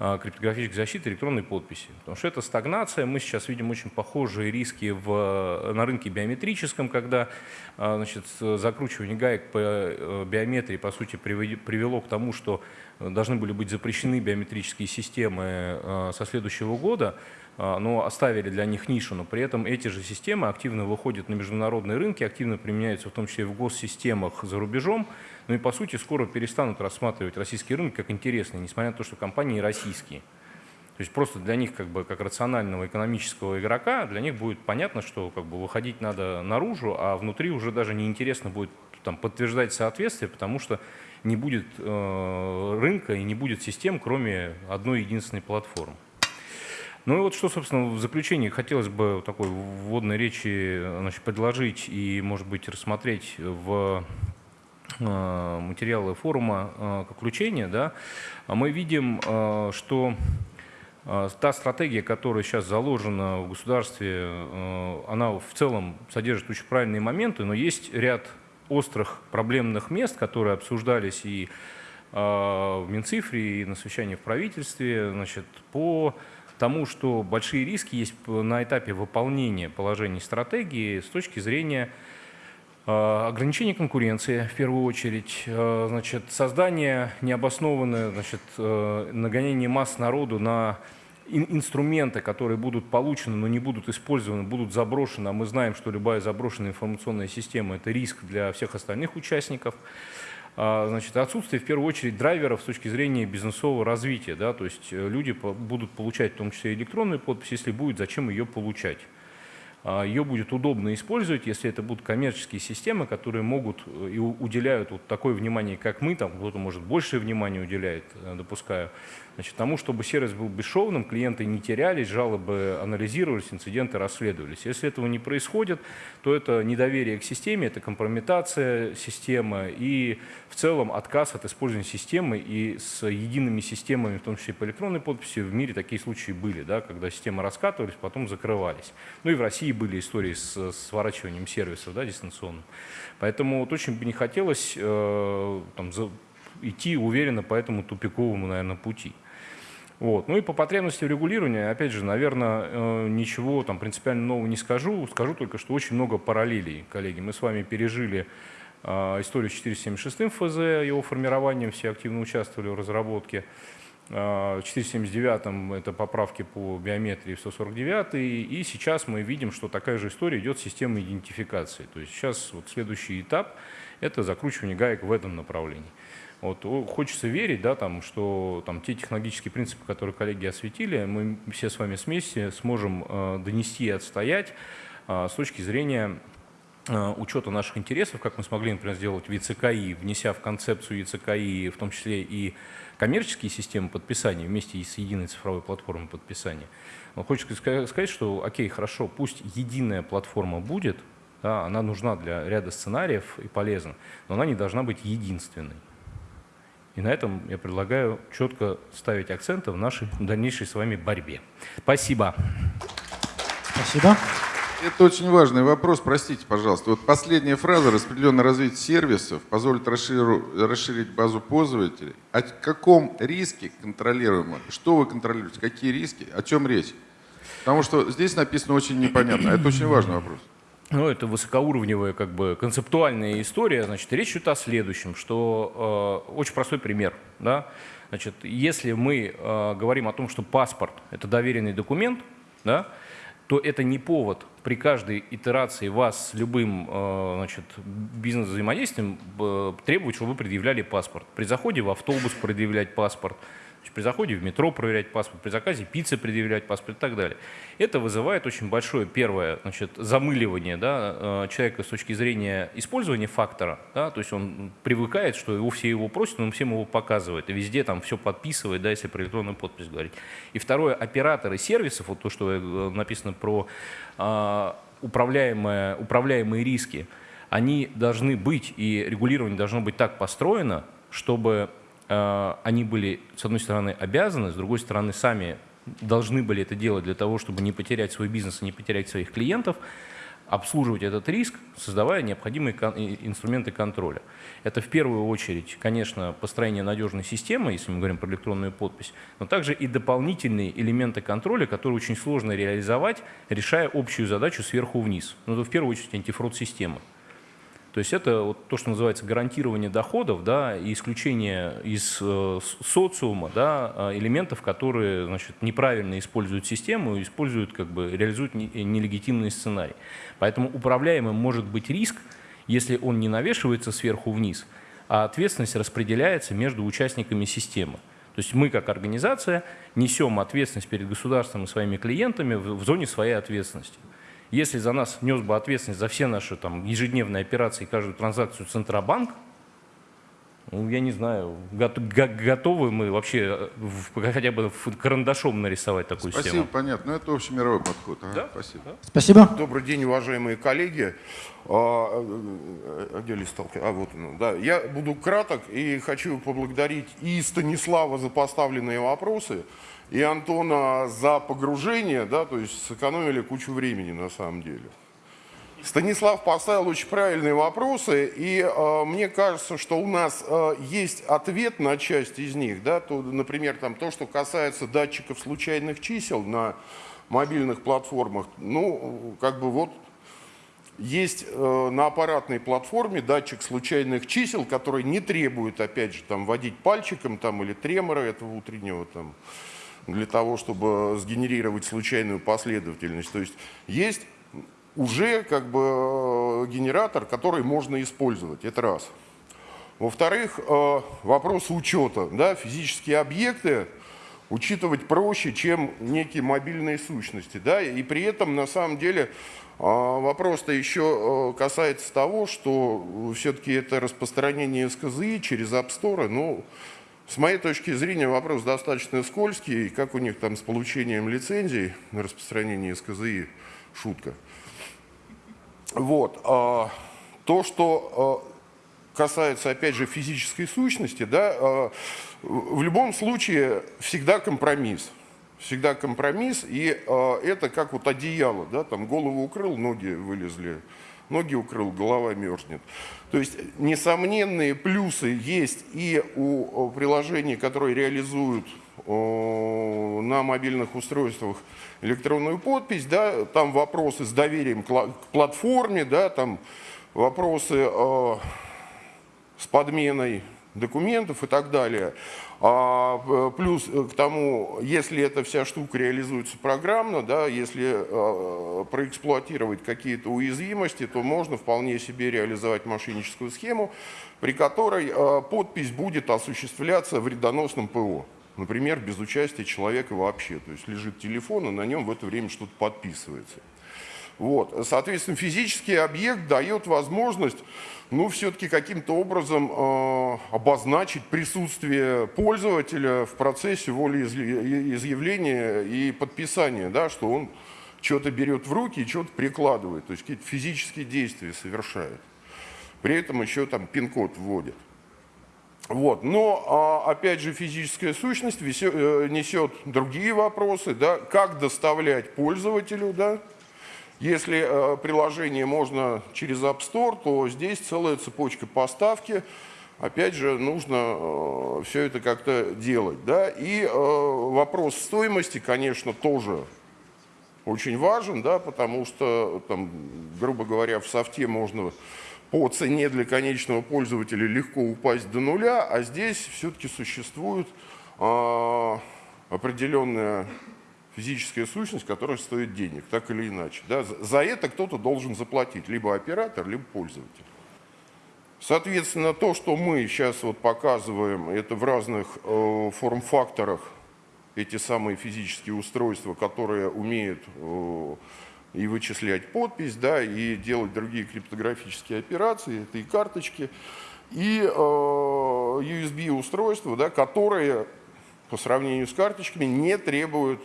криптографической защиты электронной подписи. Потому что это стагнация. Мы сейчас видим очень похожие риски в, на рынке биометрическом, когда а, значит, закручивание гаек по э, биометрии, по сути, привело к тому, что должны были быть запрещены биометрические системы а, со следующего года, но оставили для них нишу, но при этом эти же системы активно выходят на международные рынки, активно применяются в том числе в госсистемах за рубежом, ну и по сути скоро перестанут рассматривать российский рынок как интересный, несмотря на то, что компании российские. То есть просто для них, как бы, как рационального экономического игрока, для них будет понятно, что как бы выходить надо наружу, а внутри уже даже неинтересно будет там, подтверждать соответствие, потому что не будет э, рынка и не будет систем, кроме одной единственной платформы. Ну и вот что, собственно, в заключении хотелось бы такой вводной речи значит, предложить и, может быть, рассмотреть в э, материалы форума э, как включение. Да, мы видим, э, что Та стратегия, которая сейчас заложена в государстве, она в целом содержит очень правильные моменты, но есть ряд острых проблемных мест, которые обсуждались и в Минцифре, и на совещании в правительстве, значит, по тому, что большие риски есть на этапе выполнения положений стратегии с точки зрения э, ограничения конкуренции, в первую очередь, э, значит, создание необоснованное, значит, э, нагонение масс народу на инструменты, которые будут получены, но не будут использованы, будут заброшены, а мы знаем, что любая заброшенная информационная система – это риск для всех остальных участников. А, значит, отсутствие, в первую очередь, драйверов с точки зрения бизнесового развития. Да, то есть э, люди будут получать в том числе электронную подпись, если будет, зачем ее получать. А, ее будет удобно использовать, если это будут коммерческие системы, которые могут э, и уделяют вот такое внимание, как мы, там кто-то может большее внимание уделяет, э, допускаю, Значит, тому, чтобы сервис был бесшовным, клиенты не терялись, жалобы анализировались, инциденты расследовались. Если этого не происходит, то это недоверие к системе, это компрометация системы и в целом отказ от использования системы и с едиными системами, в том числе по электронной подписи, в мире такие случаи были, да, когда системы раскатывались, потом закрывались. Ну и в России были истории с сворачиванием сервисов да, дистанционным. Поэтому вот очень бы не хотелось э, там, идти уверенно по этому тупиковому, наверное, пути. Вот. Ну и по потребности регулирования, опять же, наверное, э, ничего там принципиально нового не скажу. Скажу только, что очень много параллелей, коллеги. Мы с вами пережили э, историю с 476 ФЗ, его формированием, все активно участвовали в разработке. Э, в 479 это поправки по биометрии в 149 и сейчас мы видим, что такая же история идет с системой идентификации. То есть сейчас вот следующий этап – это закручивание гаек в этом направлении. Вот, хочется верить, да, там, что там, те технологические принципы, которые коллеги осветили, мы все с вами вместе сможем э, донести и отстоять э, с точки зрения э, учета наших интересов, как мы смогли, например, сделать в ЕЦКИ, внеся в концепцию ЕЦКИ в том числе и коммерческие системы подписания вместе с единой цифровой платформой подписания. Но хочется сказать, что окей, хорошо, пусть единая платформа будет, да, она нужна для ряда сценариев и полезна, но она не должна быть единственной. И на этом я предлагаю четко ставить акценты в нашей дальнейшей с вами борьбе. Спасибо.
Спасибо.
Это очень важный вопрос, простите, пожалуйста. Вот последняя фраза «распределенное развитие сервисов позволит расширить базу пользователей». О каком риске контролируемо? Что вы контролируете? Какие риски? О чем речь? Потому что здесь написано очень непонятно. Это очень важный вопрос
ну, это высокоуровневая, как бы, концептуальная история. Значит, речь идет о следующем, что э, очень простой пример. Да? Значит, если мы э, говорим о том, что паспорт – это доверенный документ, да, то это не повод при каждой итерации вас с любым э, значит, бизнес-взаимодействием э, требовать, чтобы вы предъявляли паспорт. При заходе в автобус предъявлять паспорт – при заходе в метро проверять паспорт, при заказе пиццы предъявлять паспорт и так далее. Это вызывает очень большое первое значит, замыливание да, э, человека с точки зрения использования фактора. Да, то есть он привыкает, что его все его просят, он всем его показывает. И везде там все подписывает, да, если про электронную подпись говорить. И второе, операторы сервисов, вот то, что э, написано про э, управляемые, управляемые риски, они должны быть, и регулирование должно быть так построено, чтобы они были, с одной стороны, обязаны, с другой стороны, сами должны были это делать для того, чтобы не потерять свой бизнес и не потерять своих клиентов, обслуживать этот риск, создавая необходимые инструменты контроля. Это в первую очередь, конечно, построение надежной системы, если мы говорим про электронную подпись, но также и дополнительные элементы контроля, которые очень сложно реализовать, решая общую задачу сверху вниз. Ну, это в первую очередь антифрод-система. То есть это вот то, что называется гарантирование доходов да, и исключение из э, социума да, а, элементов, которые значит, неправильно используют систему, используют, как бы, реализуют не, нелегитимный сценарий. Поэтому управляемым может быть риск, если он не навешивается сверху вниз, а ответственность распределяется между участниками системы. То есть мы как организация несем ответственность перед государством и своими клиентами в, в зоне своей ответственности. Если за нас нес бы ответственность за все наши там, ежедневные операции, каждую транзакцию Центробанк, ну, я не знаю, готовы мы вообще в, хотя бы карандашом нарисовать такую
Спасибо,
схему?
Спасибо, понятно. Ну, это общемировой подход. Ага,
да?
Спасибо. Да?
Спасибо.
Добрый день, уважаемые коллеги. А, а где листалки? А, вот он. Да. Я буду краток и хочу поблагодарить и Станислава за поставленные вопросы, и Антона за погружение, да, то есть сэкономили кучу времени на самом деле. Станислав поставил очень правильные вопросы, и э, мне кажется, что у нас э, есть ответ на часть из них. Да? То, например, там, то, что касается датчиков случайных чисел на мобильных платформах. Ну, как бы вот есть э, на аппаратной платформе датчик случайных чисел, который не требует, опять же, там, водить пальчиком там, или тремора этого утреннего там, для того, чтобы сгенерировать случайную последовательность. То есть есть уже как бы э, генератор, который можно использовать. Это раз. Во-вторых, э, вопрос учета. Да, физические объекты учитывать проще, чем некие мобильные сущности. Да, и при этом, на самом деле, э, вопрос-то еще касается того, что все-таки это распространение СКЗИ через App Store, ну, с моей точки зрения, вопрос достаточно скользкий. Как у них там с получением лицензий на распространение СКЗИ, шутка. Вот. А, то, что а, касается, опять же, физической сущности, да, а, в любом случае всегда компромисс. Всегда компромисс, и это как вот одеяло, да, там голову укрыл, ноги вылезли, ноги укрыл, голова мерзнет. То есть несомненные плюсы есть и у приложений, которые реализуют на мобильных устройствах электронную подпись, да, там вопросы с доверием к платформе, да, там вопросы э, с подменой документов и так далее. А, плюс к тому, если эта вся штука реализуется программно, да, если э, проэксплуатировать какие-то уязвимости, то можно вполне себе реализовать мошенническую схему, при которой э, подпись будет осуществляться в вредоносном ПО. Например, без участия человека вообще. То есть лежит телефон, и на нем в это время что-то подписывается. Вот. Соответственно, физический объект дает возможность ну, все-таки каким-то образом э, обозначить присутствие пользователя в процессе волеизъявления и подписания, да, что он что-то берет в руки и что-то прикладывает, то есть какие-то физические действия совершает. При этом еще там пин-код вводит. Вот. Но, а, опять же, физическая сущность э, несет другие вопросы. Да? Как доставлять пользователю? Да? Если э, приложение можно через App Store, то здесь целая цепочка поставки. Опять же, нужно э, все это как-то делать. Да? И вопрос стоимости, конечно, тоже очень важен, да, потому что, там, грубо говоря, в софте можно по цене для конечного пользователя легко упасть до нуля, а здесь все-таки существует э, определенная физическая сущность, которая стоит денег, так или иначе. Да? За это кто-то должен заплатить, либо оператор, либо пользователь. Соответственно, то, что мы сейчас вот показываем, это в разных э, форм-факторах, эти самые физические устройства, которые умеют э, и вычислять подпись, да, и делать другие криптографические операции, это и карточки, и э, USB-устройства, да, которые по сравнению с карточками не требуют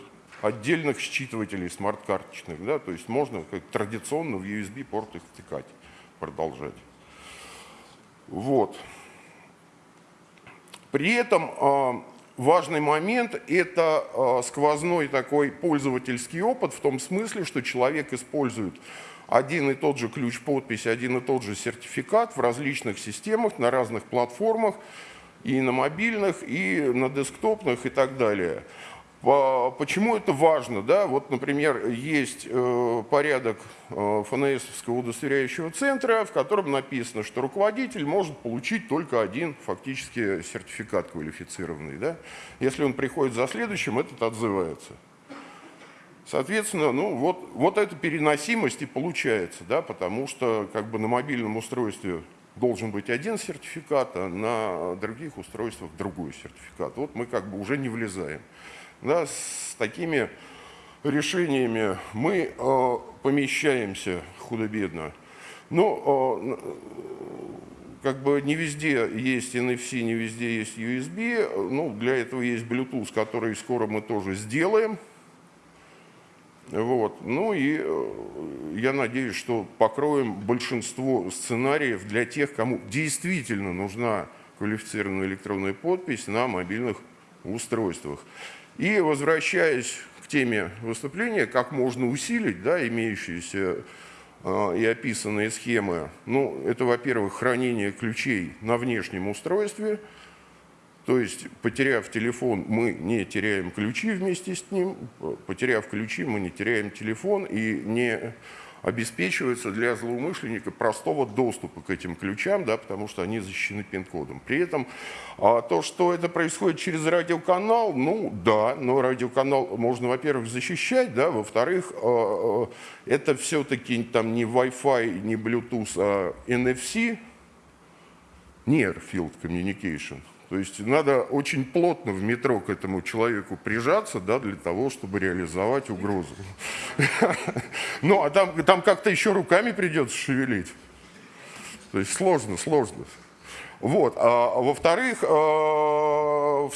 отдельных считывателей смарт-карточных. Да, то есть можно как традиционно в USB-порт их втыкать, продолжать. Вот. При этом э, Важный момент – это а, сквозной такой пользовательский опыт в том смысле, что человек использует один и тот же ключ подписи, один и тот же сертификат в различных системах, на разных платформах, и на мобильных, и на десктопных и так далее. Почему это важно? Да? Вот, например, есть э, порядок э, ФНСовского удостоверяющего центра, в котором написано, что руководитель может получить только один фактически сертификат квалифицированный. Да? Если он приходит за следующим, этот отзывается. Соответственно, ну, вот, вот эта переносимость и получается, да, потому что как бы на мобильном устройстве должен быть один сертификат, а на других устройствах другой сертификат. Вот мы как бы уже не влезаем. Да, с такими решениями мы э, помещаемся худо-бедно. Но э, как бы не везде есть NFC, не везде есть USB. Ну, для этого есть Bluetooth, который скоро мы тоже сделаем. Вот. Ну и э, я надеюсь, что покроем большинство сценариев для тех, кому действительно нужна квалифицированная электронная подпись на мобильных устройствах. И возвращаясь к теме выступления, как можно усилить да, имеющиеся э, и описанные схемы. Ну, это, во-первых, хранение ключей на внешнем устройстве – то есть, потеряв телефон, мы не теряем ключи вместе с ним, потеряв ключи, мы не теряем телефон и не обеспечивается для злоумышленника простого доступа к этим ключам, да, потому что они защищены пин-кодом. При этом а, то, что это происходит через радиоканал, ну да, но радиоканал можно, во-первых, защищать, да, во-вторых, а, а, это все-таки там не Wi-Fi, не Bluetooth, а NFC, Near Field Communication – то есть надо очень плотно в метро к этому человеку прижаться, да, для того, чтобы реализовать угрозу. Ну, а там, там как-то еще руками придется шевелить. То есть сложно, сложно. Вот. А, во-вторых, э, в,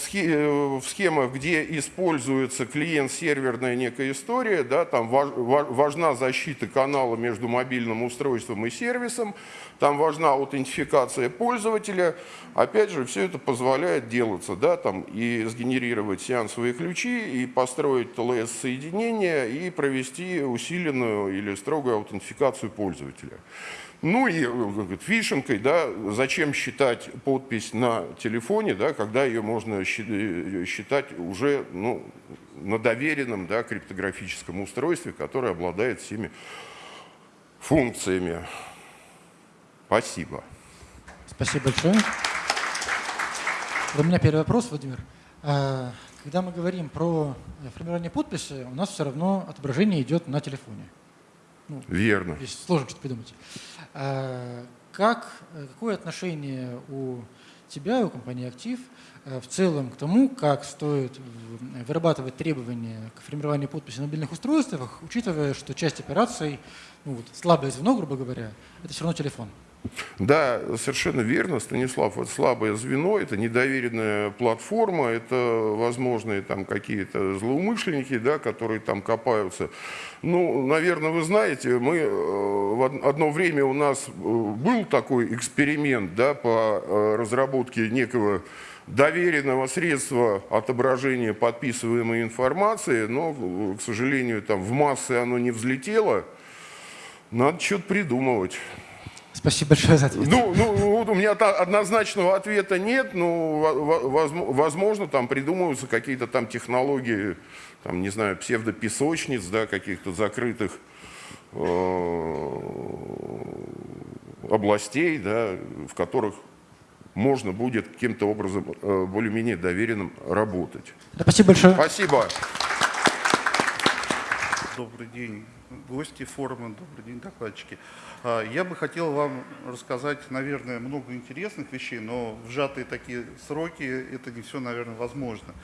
схемах, где используется клиент-серверная некая история, да, там важна защита канала между мобильным устройством и сервисом, там важна аутентификация пользователя. Опять же, все это позволяет делаться, да, там, и сгенерировать сеансовые ключи, и построить ТЛС-соединение, и провести усиленную или строгую аутентификацию пользователя. Ну и э, фишинкой, да, зачем считать подпись на телефоне, да, когда ее можно э, считать уже ну, на доверенном да, криптографическом устройстве, которое обладает всеми функциями. Спасибо.
Спасибо большое. У меня первый вопрос, Владимир. А, когда мы говорим про формирование подписи, у нас все равно отображение идет на телефоне.
Ну, Верно.
Здесь сложно что-то придумать. А, как, какое отношение у тебя, у компании «Актив» э, в целом к тому, как стоит вырабатывать требования к формированию подписи на мобильных устройствах, учитывая, что часть операций, ну, вот, слабое звено, грубо говоря, это все равно телефон?
Да, совершенно верно, Станислав. Вот слабое звено, это недоверенная платформа, это возможные там какие-то злоумышленники, да, которые там копаются. Ну, наверное, вы знаете, мы э, в одно время у нас э, был такой эксперимент да, по э, разработке некого доверенного средства отображения подписываемой информации, но, к сожалению, там в массы оно не взлетело. Надо что-то придумывать.
Спасибо большое за ответ.
Ну, ну вот у меня однозначного ответа нет, но возможно там придумываются какие-то там технологии, там, не знаю, псевдопесочниц, да, каких-то закрытых э, областей, да, в которых можно будет каким-то образом э, более-менее доверенным работать.
Да, спасибо большое.
Спасибо.
Добрый день, гости форума, добрый день, докладчики. А, я бы хотел вам рассказать, наверное, много интересных вещей, но в сжатые такие сроки это не все, наверное, возможно.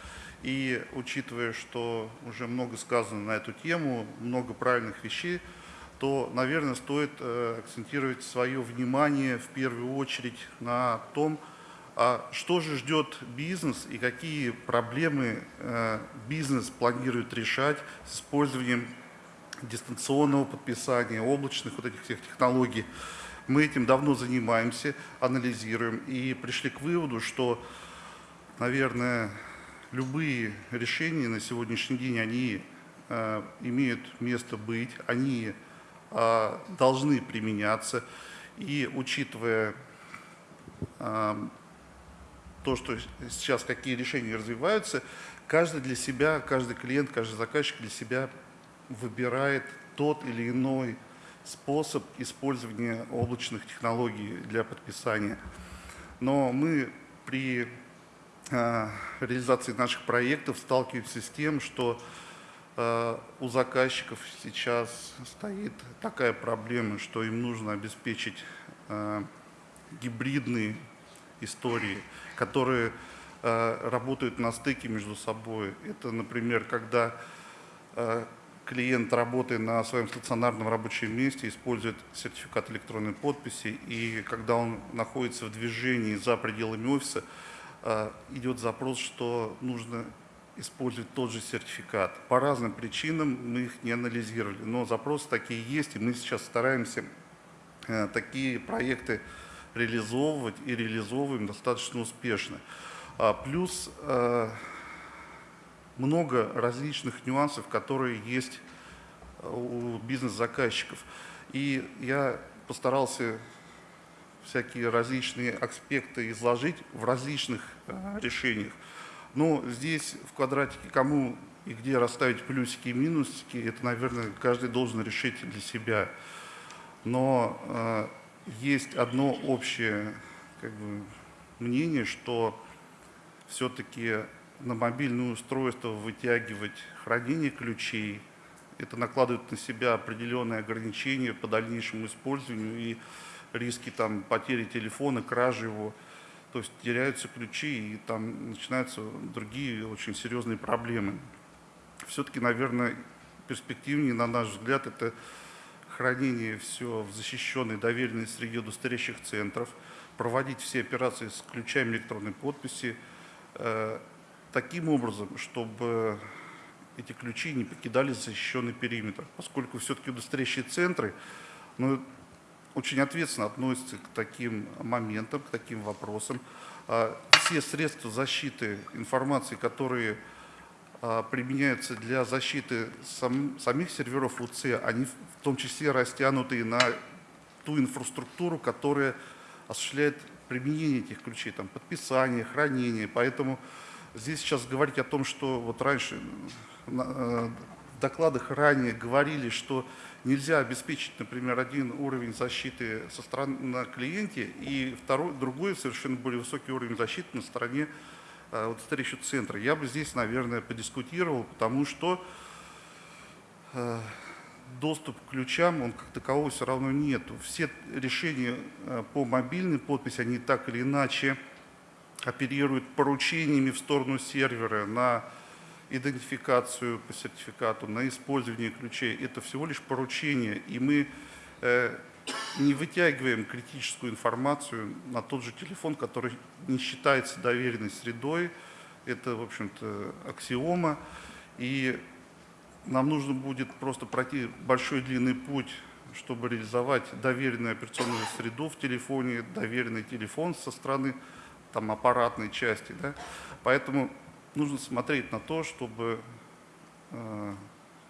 И учитывая, что уже много сказано на эту тему, много правильных вещей, то, наверное, стоит э, акцентировать свое внимание в первую очередь на том, а что же ждет бизнес и какие проблемы э, бизнес планирует решать с использованием дистанционного подписания, облачных вот этих всех технологий. Мы этим давно занимаемся, анализируем и пришли к выводу, что, наверное, любые решения на сегодняшний день, они э, имеют место быть, они э, должны применяться. И учитывая э, то, что сейчас какие решения развиваются, каждый для себя, каждый клиент, каждый заказчик для себя выбирает тот или иной способ использования облачных технологий для подписания. Но мы при э, реализации наших проектов сталкиваемся с тем, что э, у заказчиков сейчас стоит такая проблема, что им нужно обеспечить э, гибридные истории, которые работают на стыке между собой. Это, например, когда клиент, работая на своем стационарном рабочем месте, использует сертификат электронной подписи, и когда он находится в движении за пределами офиса, э, идет запрос, что нужно использовать тот же сертификат. По разным причинам мы их не анализировали, но запросы такие есть, и мы сейчас стараемся э, такие проекты реализовывать и реализовываем достаточно успешно. А, плюс э, много различных нюансов, которые есть э, у бизнес-заказчиков. И я постарался всякие различные аспекты изложить в различных решениях. Но здесь в квадратике кому и где расставить плюсики и минусики, это, наверное, каждый должен решить для себя. Но э, есть одно общее как бы, мнение, что все-таки на мобильное устройство вытягивать хранение ключей, это накладывает на себя определенные ограничения по дальнейшему использованию и риски там, потери телефона, кражи его – то есть теряются ключи, и там начинаются другие очень серьезные проблемы. Все-таки, наверное, перспективнее, на наш взгляд, это хранение все в защищенной доверенной среде удостоверяющих центров, проводить все операции с ключами электронной подписи, э, таким образом, чтобы эти ключи не покидали защищенный периметр, поскольку все-таки удостоверяющие центры, ну, очень ответственно относится к таким моментам, к таким вопросам. А, все средства защиты информации, которые а, применяются для защиты сам, самих серверов УЦ, они в том числе растянуты на ту инфраструктуру, которая осуществляет применение этих ключей, там, подписание, хранение. Поэтому здесь сейчас говорить о том, что вот раньше э, в докладах ранее говорили, что нельзя обеспечить, например, один уровень защиты со стороны на клиенте и второй, другой совершенно более высокий уровень защиты на стороне э, вот старейшего центра. Я бы здесь, наверное, подискутировал, потому что э, доступ к ключам, он как такового все равно нет. Все решения по мобильной подписи, они так или иначе оперируют поручениями в сторону сервера на идентификацию по сертификату, на использование ключей. Это всего лишь поручение, и мы э, не вытягиваем критическую информацию на тот же телефон, который не считается доверенной средой. Это, в общем-то, аксиома. И нам нужно будет просто пройти большой длинный путь, чтобы реализовать доверенную операционную среду в телефоне, доверенный телефон со стороны там, аппаратной части. Да? Поэтому нужно смотреть на то, чтобы э,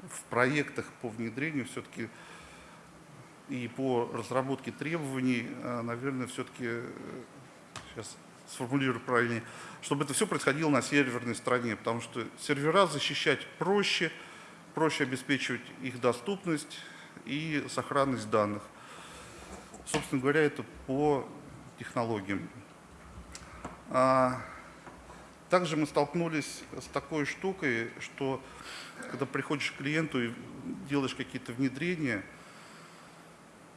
в проектах по внедрению все-таки и по разработке требований, э, наверное, все-таки, сейчас э, сформулирую правильнее, чтобы это все происходило на серверной стороне, потому что сервера защищать проще, проще обеспечивать их доступность и сохранность данных. Собственно говоря, это по технологиям. А, также мы столкнулись с такой штукой, что когда приходишь к клиенту и делаешь какие-то внедрения,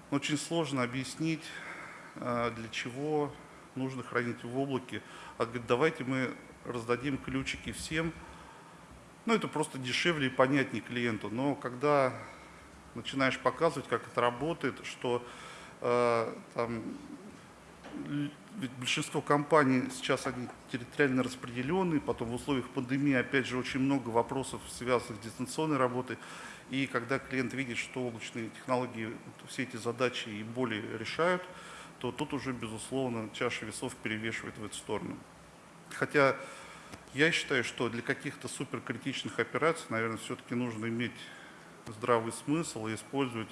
очень сложно объяснить, а, для чего нужно хранить в облаке. А говорит, давайте мы раздадим ключики всем. Ну, это просто дешевле и понятнее клиенту. Но когда начинаешь показывать, как это работает, что э, там ведь большинство компаний сейчас они территориально распределенные, потом в условиях пандемии, опять же, очень много вопросов, связанных с дистанционной работой. И когда клиент видит, что облачные технологии все эти задачи и боли решают, то тут уже, безусловно, чаша весов перевешивает в эту сторону. Хотя я считаю, что для каких-то суперкритичных операций, наверное, все-таки нужно иметь здравый смысл и использовать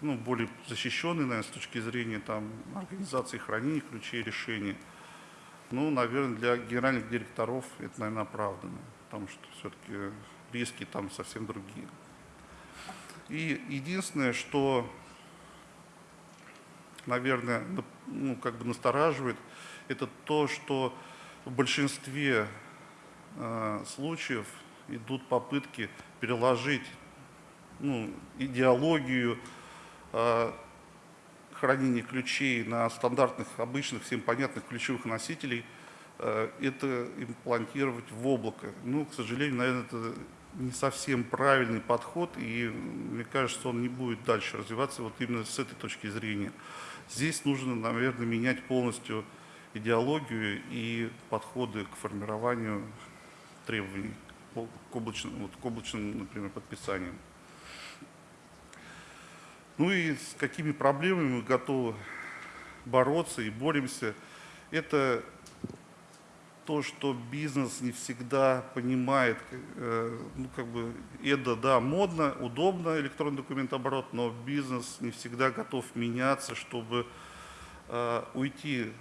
ну, более защищенный, наверное, с точки зрения там, организации хранения ключей решений. Ну, наверное, для генеральных директоров это, наверное, оправдано, потому что все-таки риски там совсем другие. И единственное, что, наверное, ну, как бы настораживает, это то, что в большинстве э, случаев идут попытки переложить ну, идеологию Э, хранения ключей на стандартных, обычных, всем понятных ключевых носителей, э, это имплантировать в облако. Ну, к сожалению, наверное, это не совсем правильный подход, и мне кажется, он не будет дальше развиваться вот именно с этой точки зрения. Здесь нужно, наверное, менять полностью идеологию и подходы к формированию требований к облачным, вот, к облачным например, подписаниям. Ну и с какими проблемами мы готовы бороться и боремся, это то, что бизнес не всегда понимает, э, ну как бы, это да, модно, удобно электронный документооборот, но бизнес не всегда готов меняться, чтобы э, уйти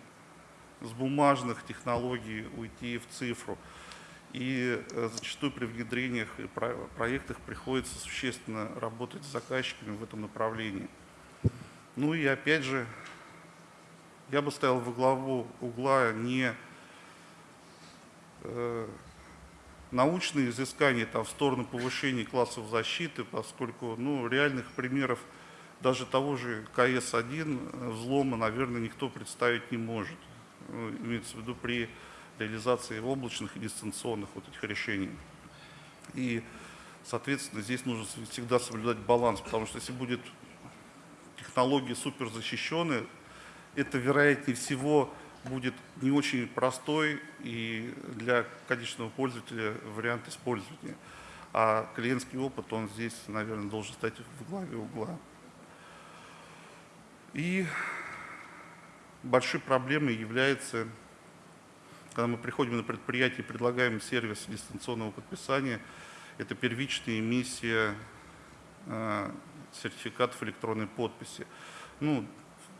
с бумажных технологий, уйти в цифру. И э, зачастую при внедрениях и проектах приходится существенно работать с заказчиками в этом направлении. Ну и опять же, я бы ставил во главу угла не Э, научные изыскания там, в сторону повышения классов защиты, поскольку ну, реальных примеров даже того же КС-1 э, взлома, наверное, никто представить не может. Ну, имеется в виду при реализации облачных и дистанционных вот этих решений. И, соответственно, здесь нужно всегда соблюдать баланс, потому что если будет технология супер защищенная, это, вероятнее всего, будет не очень простой и для конечного пользователя вариант использования. А клиентский опыт, он здесь, наверное, должен стать в главе угла. И большой проблемой является, когда мы приходим на предприятие и предлагаем сервис дистанционного подписания, это первичная эмиссия э, сертификатов электронной подписи. Ну,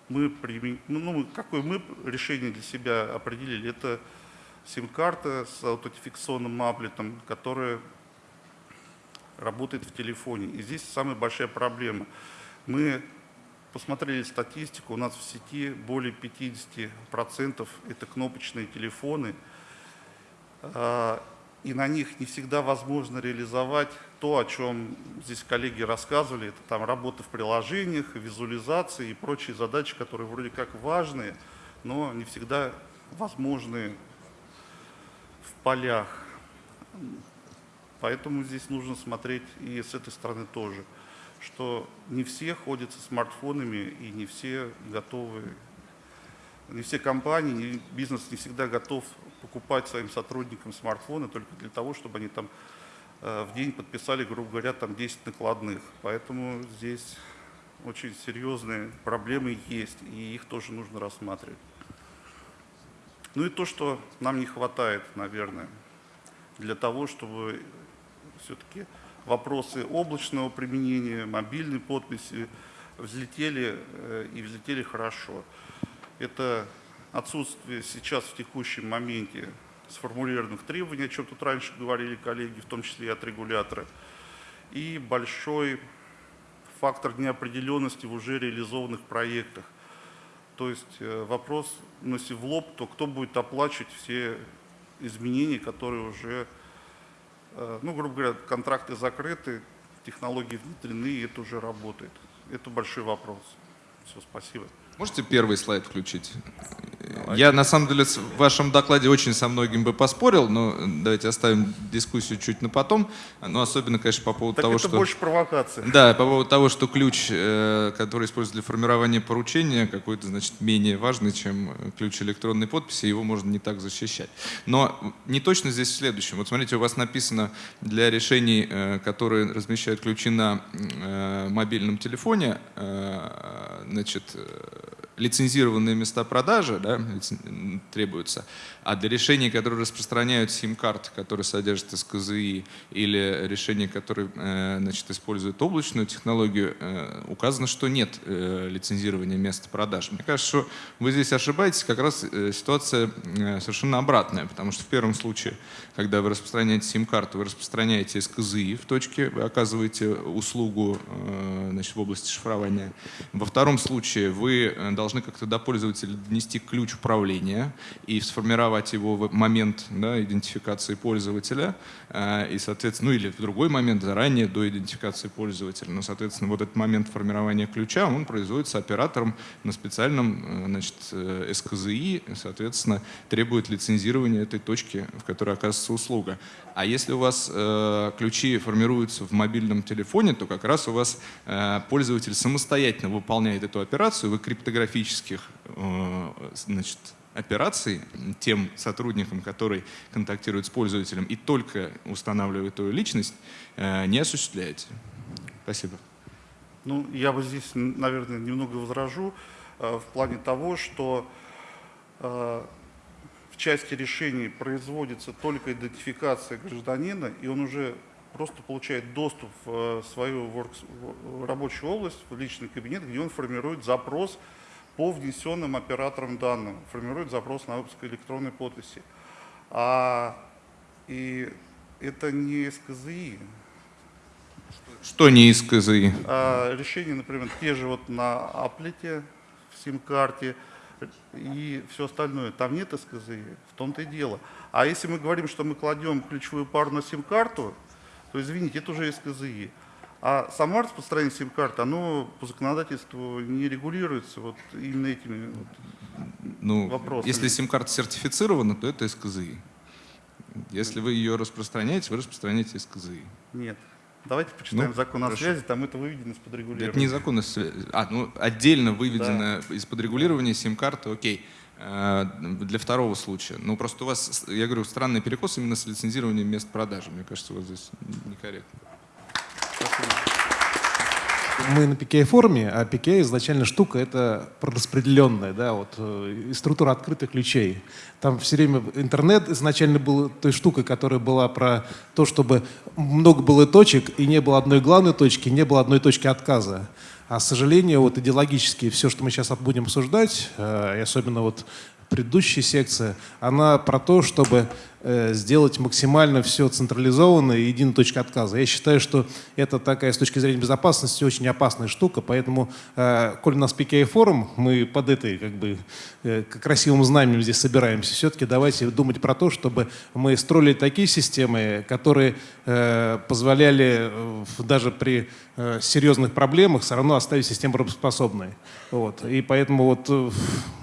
мы, ну, ну, какое мы решение для себя определили, это сим-карта с аутентификационным маплетом, которая работает в телефоне. И здесь самая большая проблема. Мы посмотрели статистику, у нас в сети более 50% это кнопочные телефоны, а, и на них не всегда возможно реализовать то, о чем здесь коллеги рассказывали, это там работа в приложениях, визуализации и прочие задачи, которые вроде как важные, но не всегда возможны в полях. Поэтому здесь нужно смотреть и с этой стороны тоже, что не все ходят со смартфонами и не все готовы, не все компании, бизнес не всегда готов покупать своим сотрудникам смартфоны только для того, чтобы они там Э, в день подписали, грубо говоря, там 10 накладных. Поэтому здесь очень серьезные проблемы есть, и их тоже нужно рассматривать. Ну и то, что нам не хватает, наверное, для того, чтобы все-таки вопросы облачного применения, мобильной подписи взлетели э, и взлетели хорошо. Это отсутствие сейчас в текущем моменте сформулированных требований, о чем тут раньше говорили коллеги, в том числе и от регулятора, и большой фактор неопределенности в уже реализованных проектах. То есть э, вопрос, ну, если в лоб, то кто будет оплачивать все изменения, которые уже, ну, грубо говоря, контракты закрыты, технологии внедрены, и это уже работает. Это большой вопрос. Все, спасибо.
Можете первый слайд включить? Я, на самом деле, в вашем докладе очень со многим бы поспорил, но давайте оставим дискуссию чуть на потом. Но особенно, конечно, по поводу
так
того,
это
что...
больше провокация.
Да, по поводу того, что ключ, э, который используется для формирования поручения, какой-то, значит, менее важный, чем ключ электронной подписи, его можно не так защищать. Но не точно здесь в следующем. Вот смотрите, у вас написано для решений, э, которые размещают ключи на э, мобильном телефоне, значит, uh, лицензированные места продажи да, требуются, а для решений, которые распространяют сим-карты, которые содержат СКЗИ, или решения, которые э, значит, используют облачную технологию, э, указано, что нет э, лицензирования места продажи. Мне кажется, что вы здесь ошибаетесь, как раз ситуация совершенно обратная, потому что в первом случае, когда вы распространяете сим-карту, вы распространяете СКЗИ в точке, вы оказываете услугу значит, в области шифрования. Во втором случае вы должны должны как-то до пользователя донести ключ управления и сформировать его в момент да, идентификации пользователя, э, и, соответственно, ну или в другой момент, заранее, до идентификации пользователя. Но, соответственно, вот этот момент формирования ключа, он производится оператором на специальном значит, СКЗИ, соответственно, требует лицензирования этой точки, в которой оказывается услуга. А если у вас э, ключи формируются в мобильном телефоне, то как раз у вас э, пользователь самостоятельно выполняет эту операцию, вы криптографических э, значит, операций тем сотрудникам, которые контактируют с пользователем и только устанавливают его личность, э, не осуществляете. Спасибо.
Ну, я бы здесь, наверное, немного возражу э, в плане того, что э, в части решений производится только идентификация гражданина, и он уже просто получает доступ в свою work, в рабочую область, в личный кабинет, где он формирует запрос по внесенным операторам данным, формирует запрос на выпуск электронной подписи. А, и это не СКЗИ.
Что не из КЗИ?
А, решения, например, те же вот на аплете, в сим-карте, и все остальное. Там нет СКЗИ, в том-то и дело. А если мы говорим, что мы кладем ключевую пару на сим-карту, то, извините, это уже СКЗИ. А само распространение сим-карты, оно по законодательству не регулируется вот именно этими вот
ну,
вопросами.
Если сим-карта сертифицирована, то это СКЗИ. Если вы ее распространяете, вы распространяете СКЗИ.
Нет. Давайте почитаем
Ну,
закон о
хорошо.
связи, там это выведено из-под регулирования.
Это не закон о связи. А, ну, отдельно выведено из-под регулирования сим-карты, окей. Э, Для второго случая. Ну, просто у вас, я говорю, странный перекос именно с лицензированием мест продажи. Мне кажется, у вас здесь некорректно.
Мы на PKI форуме, а PKI изначально штука это распределенная, да, вот э, структура открытых ключей. Там все время интернет изначально был той штукой, которая была про то, чтобы много было точек и не было одной главной точки, не было одной точки отказа. А, к сожалению, вот идеологически все, что мы сейчас будем обсуждать, э, и особенно вот предыдущая секция, она про то, чтобы сделать максимально все централизованно и единой точкой отказа. Я считаю, что это такая с точки зрения безопасности очень опасная штука, поэтому, э, коль у нас PKI форум, мы под этой как бы э, красивым знаменем здесь собираемся, все-таки давайте думать про то, чтобы мы строили такие системы, которые э, позволяли э, даже при э, серьезных проблемах все равно оставить систему работоспособной. Вот. И поэтому вот э,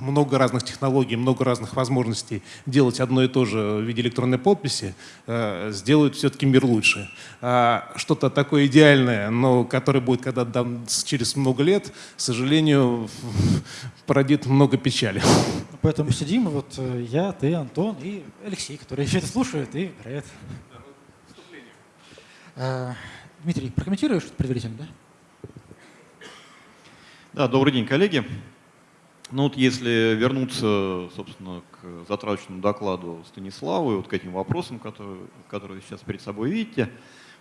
много разных технологий, много разных возможностей делать одно и то же в виде электронной подписи э, сделают все-таки мир лучше. А что-то такое идеальное, но которое будет когда там с- через много лет, к сожалению, породит много печали.
Поэтому сидим, вот э, я, ты, Антон и Алексей, который еще это слушает и играет. Э, Дмитрий, прокомментируешь что-то предварительно, да?
Да, добрый день, коллеги. Ну вот если вернуться, собственно, к затраточному докладу Станиславу и вот к этим вопросам, которые, которые вы сейчас перед собой видите,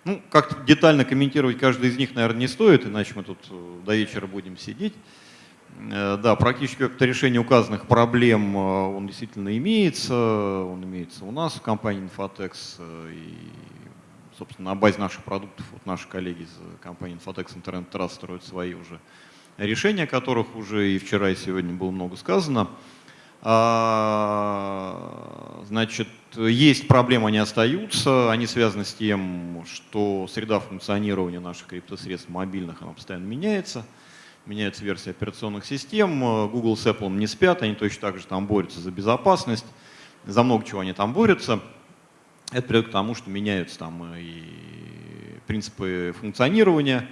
ну, как-то детально комментировать каждый из них, наверное, не стоит, иначе мы тут э, до вечера будем сидеть. Э, Да, практически как-то решение указанных проблем, э, он действительно имеется, он имеется у нас в компании Infotex, и, собственно, на базе наших продуктов, вот наши коллеги из компании Infotex Internet Trust строят свои уже решения, которых уже и вчера, и сегодня было много сказано. А, Значит, есть проблемы, они остаются, они связаны с тем, что среда функционирования наших криптосредств мобильных, она постоянно меняется. Меняется версия операционных систем, Google с Apple не спят, они точно так же там борются за безопасность, за много чего они там борются. Это приводит к тому, что меняются там и принципы функционирования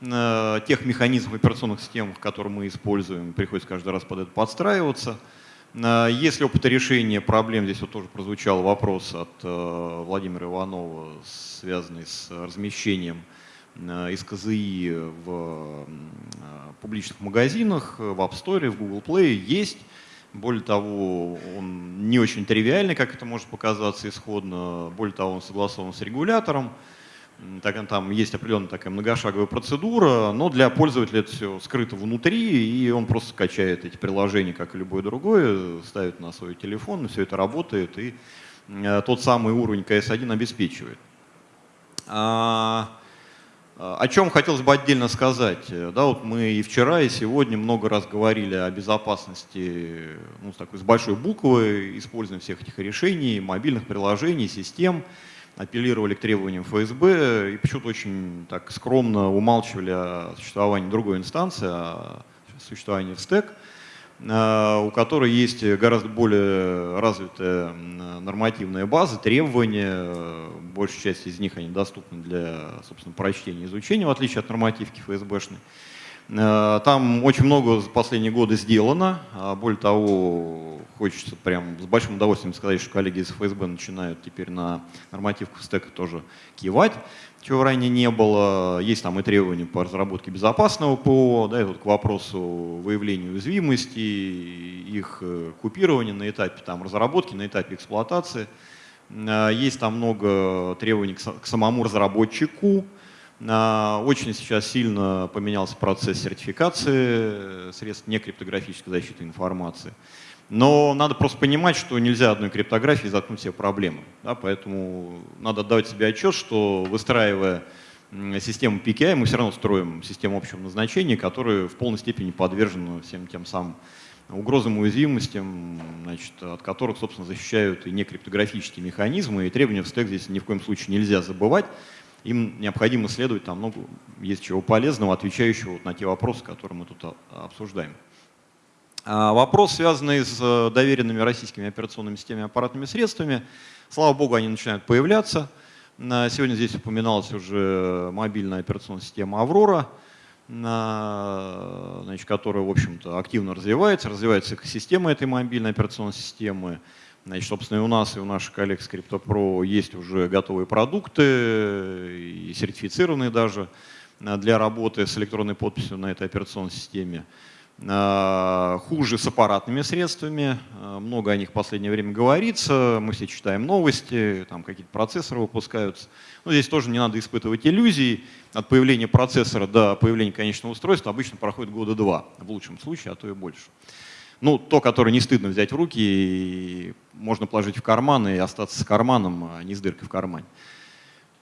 тех механизмов операционных систем, которые мы используем, приходится каждый раз под это подстраиваться. Э, Есть ли опыт решения проблем, здесь вот тоже прозвучал вопрос от э, Владимира Иванова, связанный с размещением э, из КЗИ в э, публичных магазинах, э, в App Store, в Google Play, есть. Более того, он не очень тривиальный, как это может показаться исходно. Более того, он согласован с регулятором. Так, там есть определенная такая многошаговая процедура, но для пользователя это все скрыто внутри, и он просто скачает эти приложения, как и любое другое, ставит на свой телефон, и все это работает, и э, тот самый уровень CS1 обеспечивает. А, О чем хотелось бы отдельно сказать. Да, вот мы и вчера, и сегодня много раз говорили о безопасности ну, с, такой, с большой буквы, использованием всех этих решений, мобильных приложений, систем, апеллировали к требованиям ФСБ и почему-то очень так скромно умалчивали о существовании другой инстанции, о существовании в СТЭК. Э, у которой есть гораздо более развитая нормативная база, требования, большая часть из них они доступны для собственно, прочтения и изучения, в отличие от нормативки ФСБшной. Э, там очень много за последние годы сделано. А более того, хочется прям с большим удовольствием сказать, что коллеги из ФСБ начинают теперь на нормативку стека тоже кивать чего ранее не было. Есть там и требования по разработке безопасного ПО, да, и вот к вопросу выявления уязвимости, их э, купирования на этапе там, разработки, на этапе эксплуатации. Э, есть там много требований к самому разработчику. Э, очень сейчас сильно поменялся процесс сертификации средств некриптографической защиты информации. Но надо просто понимать, что нельзя одной криптографией заткнуть все проблемы. Да, поэтому надо отдавать себе отчет, что выстраивая систему PKI, мы все равно строим систему общего назначения, которая в полной степени подвержена всем тем самым угрозам и уязвимостям, значит, от которых, собственно, защищают и некриптографические механизмы, и требования в стек здесь ни в коем случае нельзя забывать. Им необходимо следовать, там много есть чего полезного, отвечающего вот на те вопросы, которые мы тут а, обсуждаем. А, вопрос, связанный с э, доверенными российскими операционными системами аппаратными средствами. Слава богу, они начинают появляться. Сегодня здесь упоминалась уже мобильная операционная система «Аврора», которая, в общем-то, активно развивается. Развивается экосистема этой мобильной операционной системы. Значит, собственно, и у нас, и у наших коллег с CryptoPro есть уже готовые продукты, и сертифицированные даже, для работы с электронной подписью на этой операционной системе. Э, хуже с аппаратными средствами. Э, много о них в последнее время говорится. Мы все читаем новости, там какие-то процессоры выпускаются. Но здесь тоже не надо испытывать иллюзий. От появления процессора до появления конечного устройства обычно проходит года два, в лучшем случае, а то и больше. Ну, то, которое не стыдно взять в руки, и можно положить в карман и остаться с карманом, а не с дыркой в кармане.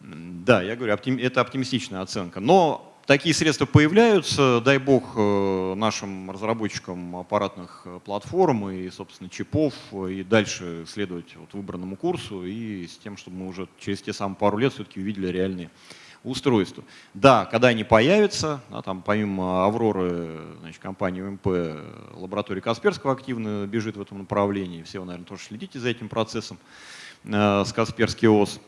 Да, я говорю, это оптимистичная оценка. Но Такие средства появляются, дай бог э, нашим разработчикам аппаратных э, платформ и, собственно, чипов, и дальше следовать вот выбранному курсу и с тем, чтобы мы уже через те самые пару лет все-таки увидели реальные устройства. Да, когда они появятся, да, там помимо Авроры, значит, компания УМП, лаборатория Касперского активно бежит в этом направлении, все вы, наверное, тоже следите за этим процессом э, с Касперский ОС.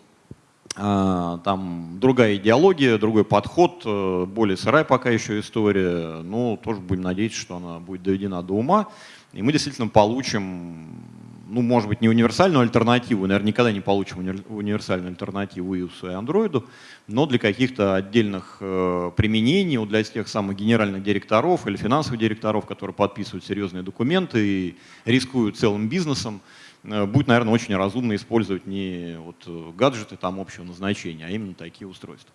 А, там другая идеология, другой подход, э, более сырая пока еще история, но тоже будем надеяться, что она будет доведена до ума, и мы действительно получим, ну, может быть, не универсальную альтернативу, наверное, никогда не получим универсальную альтернативу iOS и Android, но для каких-то отдельных э, применений, для тех самых генеральных директоров или финансовых директоров, которые подписывают серьезные документы и рискуют целым бизнесом, Э, будет, наверное, очень разумно использовать не вот э, гаджеты там общего назначения, а именно такие устройства.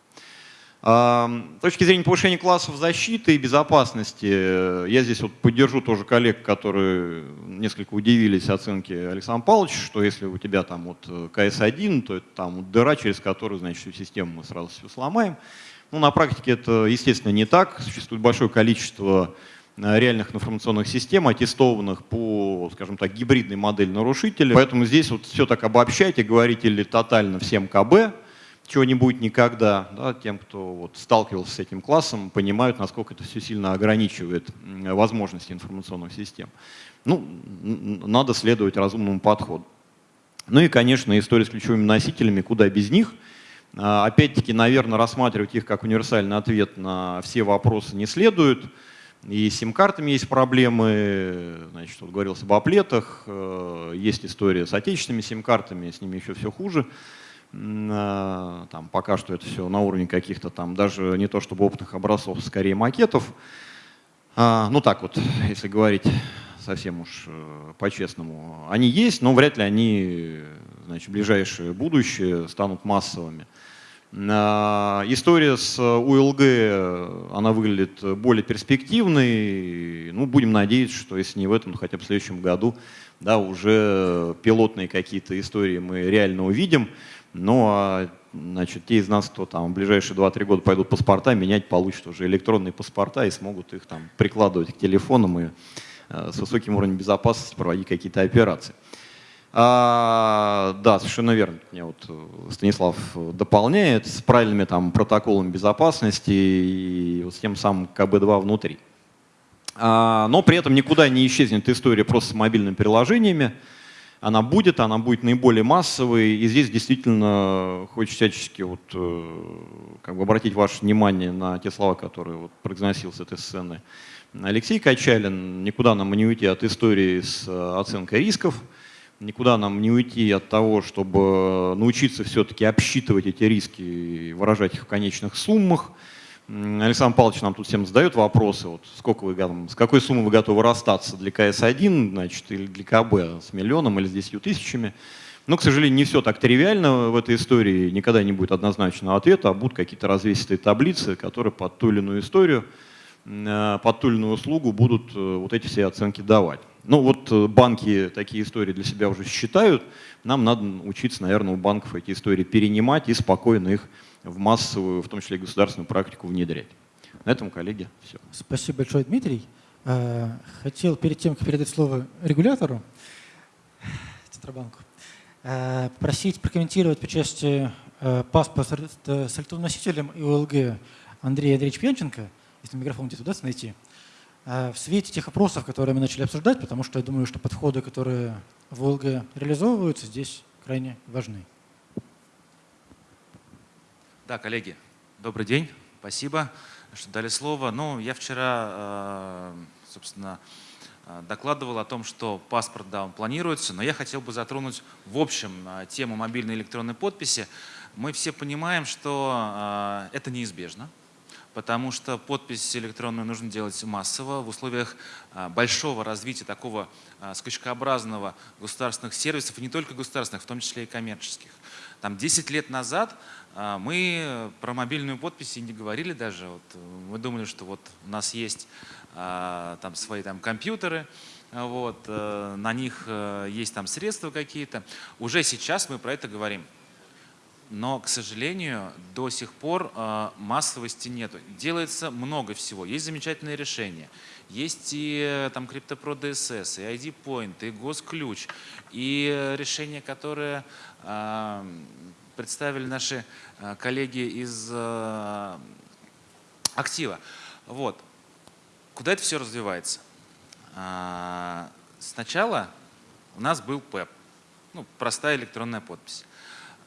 С точки зрения повышения классов защиты и безопасности, э, я здесь вот поддержу тоже коллег, которые несколько удивились оценке Александра Павловича, что если у тебя там вот КС-1, то это там вот дыра, через которую, значит, всю систему мы сразу все сломаем. Ну, на практике это, естественно, не так. Существует большое количество Э, реальных информационных систем, аттестованных по, скажем так, гибридной модели нарушителя. Поэтому здесь вот все так обобщать и говорить или тотально всем КБ, чего не будет никогда. Да, тем, кто вот сталкивался с этим классом, понимают, насколько это все сильно ограничивает возможности информационных систем. Ну, надо следовать разумному подходу. Ну и, конечно, история с ключевыми носителями, куда без них. А, опять-таки, наверное, рассматривать их как универсальный ответ на все вопросы не следует. И с сим-картами есть проблемы, значит, вот говорилось об оплетах, э, есть история с отечественными сим-картами, с ними еще все хуже. Э, там пока что это все на уровне каких-то там, даже не то чтобы опытных образцов, скорее макетов. А, ну так вот, если говорить совсем уж э, по-честному, они есть, но вряд ли они значит, в ближайшее будущее станут массовыми. А, История с УЛГ, она выглядит более перспективной. Ну, будем надеяться, что если не в этом, то хотя бы в следующем году да, уже пилотные какие-то истории мы реально увидим. Ну а значит, те из нас, кто там в ближайшие 2-3 года пойдут паспорта, менять получат уже электронные паспорта и смогут их там прикладывать к телефонам и э, с высоким уровнем безопасности проводить какие-то операции. А, да, совершенно верно. Мне вот э, Станислав дополняет с правильными там протоколами безопасности и вот с тем самым КБ-2 внутри. А, но при этом никуда не исчезнет история просто с мобильными приложениями. Она будет, она будет наиболее массовой. И здесь действительно хочется всячески вот, э, как бы обратить ваше внимание на те слова, которые вот произносил с этой сцены Алексей Качалин. Никуда нам не уйти от истории с э, оценкой рисков. Никуда нам не уйти от того, чтобы научиться все-таки обсчитывать эти риски и выражать их в конечных суммах. Александр Павлович нам тут всем задает вопросы, вот сколько вы, с какой суммы вы готовы расстаться для КС-1 значит, или для КБ, с миллионом или с 10 тысячами. Но, к сожалению, не все так тривиально в этой истории, никогда не будет однозначного ответа, а будут какие-то развесистые таблицы, которые под ту или иную историю, э, под ту или иную услугу будут э, вот эти все оценки давать. Ну вот э, банки такие истории для себя уже считают. Нам надо учиться, наверное, у банков эти истории перенимать и спокойно их в массовую, в том числе и государственную практику внедрять. На этом, коллеги, все.
Спасибо большое, Дмитрий. Э, хотел перед тем, как передать слово регулятору, Центробанку, э, просить прокомментировать по части паспорта с электронным и ОЛГ Андрея Андреевича Пьянченко, если микрофон где-то удастся найти. Э, в свете тех опросов, которые мы начали обсуждать, потому что я думаю, что подходы, которые в ОЛГ реализовываются, здесь крайне важны.
Да, коллеги, добрый день. Спасибо, что дали слово. Ну, я вчера, э, собственно, э, докладывал о том, что паспорт, да, он планируется, но я хотел бы затронуть в общем тему мобильной электронной подписи. Мы все понимаем, что это неизбежно потому что подпись электронную нужно делать массово в условиях большого развития такого скачкообразного государственных сервисов, и не только государственных, в том числе и коммерческих. Там 10 лет назад мы про мобильную подпись и не говорили даже. Вот мы думали, что вот у нас есть там свои там компьютеры, вот, э, на них э, есть там средства какие-то. Уже сейчас мы про это говорим но, к сожалению, до сих пор э, массовости нет. Делается много всего. Есть замечательные решения. Есть и там CryptoPro DSS, и ID Point, и Госключ, и решения, которые э, представили наши э, коллеги из э, Актива. Вот. Куда это все развивается? Э, сначала у нас был ПЭП, ну, простая электронная подпись.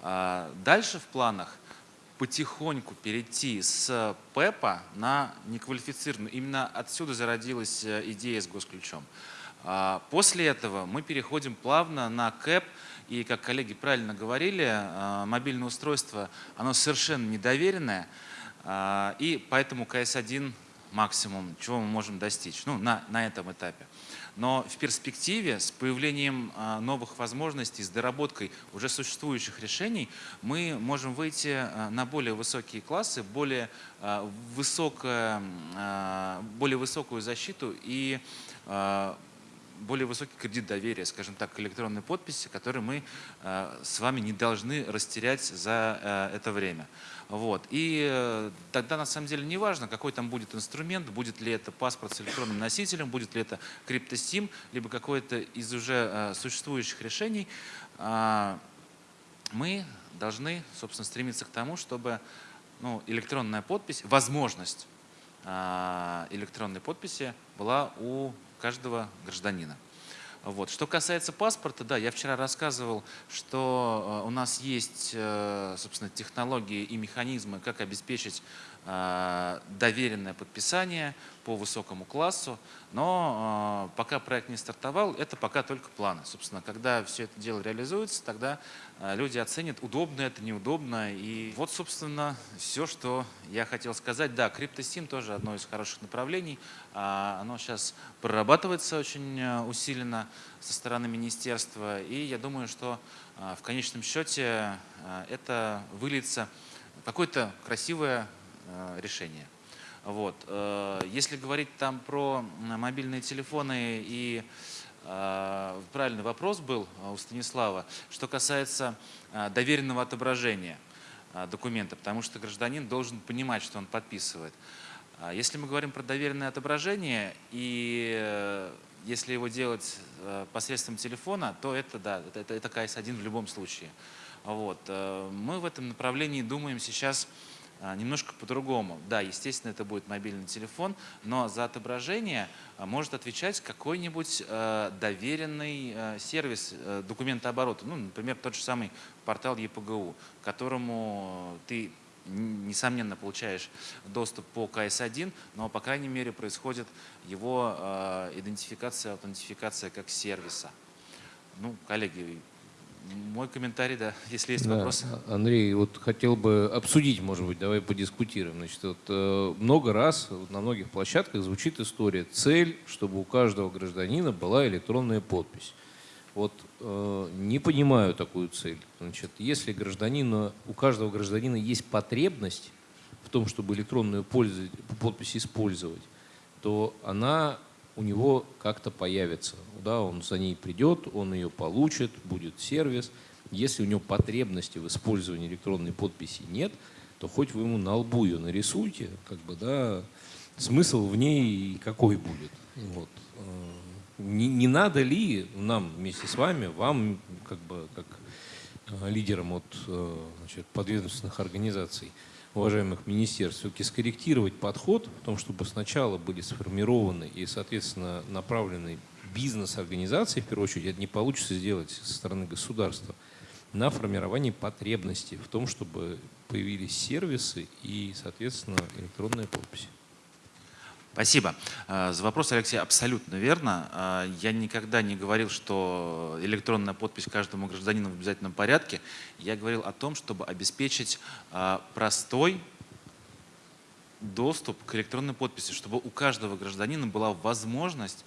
А, дальше в планах потихоньку перейти с ПЭПа на неквалифицированную. Именно отсюда зародилась э, идея с госключом. А, после этого мы переходим плавно на КЭП, и, как коллеги правильно говорили, а, мобильное устройство, оно совершенно недоверенное, и поэтому КС-1 максимум, чего мы можем достичь ну, на, на этом этапе. Но в перспективе с появлением а, новых возможностей, с доработкой уже существующих решений, мы можем выйти на более высокие классы, более, высокое, более высокую защиту и более высокий кредит доверия, скажем так, к электронной подписи, который мы с вами не должны растерять за это время. Вот. И э, тогда на самом деле не важно, какой там будет инструмент, будет ли это паспорт с электронным носителем, будет ли это криптосим, либо какое-то из уже э, существующих решений. А, мы должны, собственно, стремиться к тому, чтобы ну, электронная подпись, возможность а, электронной подписи была у каждого гражданина. Вот. Что касается паспорта, да, я вчера рассказывал, что э, у нас есть, э, собственно, технологии и механизмы, как обеспечить э, доверенное подписание по высокому классу, но пока проект не стартовал, это пока только планы. Собственно, когда все это дело реализуется, тогда люди оценят, удобно это, неудобно. И вот, собственно, все, что я хотел сказать. Да, CryptoSim тоже одно из хороших направлений. А, оно сейчас прорабатывается очень усиленно со стороны министерства. И я думаю, что в конечном счете это выльется какое-то красивое решение. Вот. Э, если говорить там про мобильные телефоны и э, правильный вопрос был у Станислава, что касается доверенного отображения документа, потому что гражданин должен понимать, что он подписывает. Если мы говорим про доверенное отображение и если его делать посредством телефона, то это, да, это, это КС-1 в любом случае. Вот. Э, мы в этом направлении думаем сейчас а, немножко по-другому. Да, естественно, это будет мобильный телефон, но за отображение а, может отвечать какой-нибудь э, доверенный э, сервис документооборота. Ну, например, тот же самый портал ЕПГУ, которому ты несомненно получаешь доступ по КС-1, но, по крайней мере, происходит его идентификация, аутентификация как сервиса. Ну, коллеги, мой комментарий, да, если есть да. вопросы.
Андрей, вот хотел бы обсудить, может быть, давай подискутируем. Значит, вот, э, много раз на многих площадках звучит история. Цель, чтобы у каждого гражданина была электронная подпись. Вот э, не понимаю такую цель. Значит, если гражданина, у каждого гражданина есть потребность в том, чтобы электронную пользу, подпись использовать, то она у него как-то появится. Да, он за ней придет, он ее получит, будет сервис. Если у него потребности в использовании электронной подписи нет, то хоть вы ему на лбу ее нарисуйте, как бы, да, смысл в ней какой будет. Вот. Э, не, не надо ли нам вместе с вами, вам, как бы, как э, лидерам от э, значит, подведомственных организаций, уважаемых министерств, все-таки скорректировать подход в том, чтобы сначала были сформированы и, соответственно, направлены бизнес-организации, в первую очередь, это не получится сделать со стороны государства, на формирование потребностей в том, чтобы появились сервисы и, соответственно, электронная подпись.
Спасибо. А, за вопрос, Алексей, абсолютно верно. А, я никогда не говорил, что электронная подпись каждому гражданину в обязательном порядке. Я говорил о том, чтобы обеспечить а, простой доступ к электронной подписи, чтобы у каждого гражданина была возможность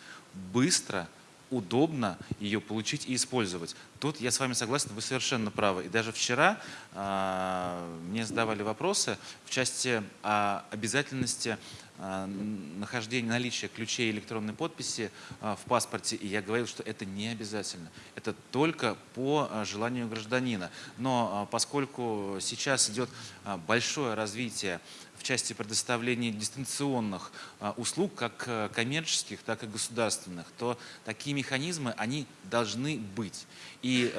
быстро удобно ее получить и использовать. Тут я с вами согласен, вы совершенно правы. И даже вчера э, мне задавали вопросы в части э, обязательности э, нахождения, наличия ключей электронной подписи э, в паспорте. И я говорил, что это не обязательно. Это только по э, желанию гражданина. Но поскольку сейчас идет большое развитие в части предоставления дистанционных а, услуг, как коммерческих, так и государственных, то такие механизмы, они должны быть. И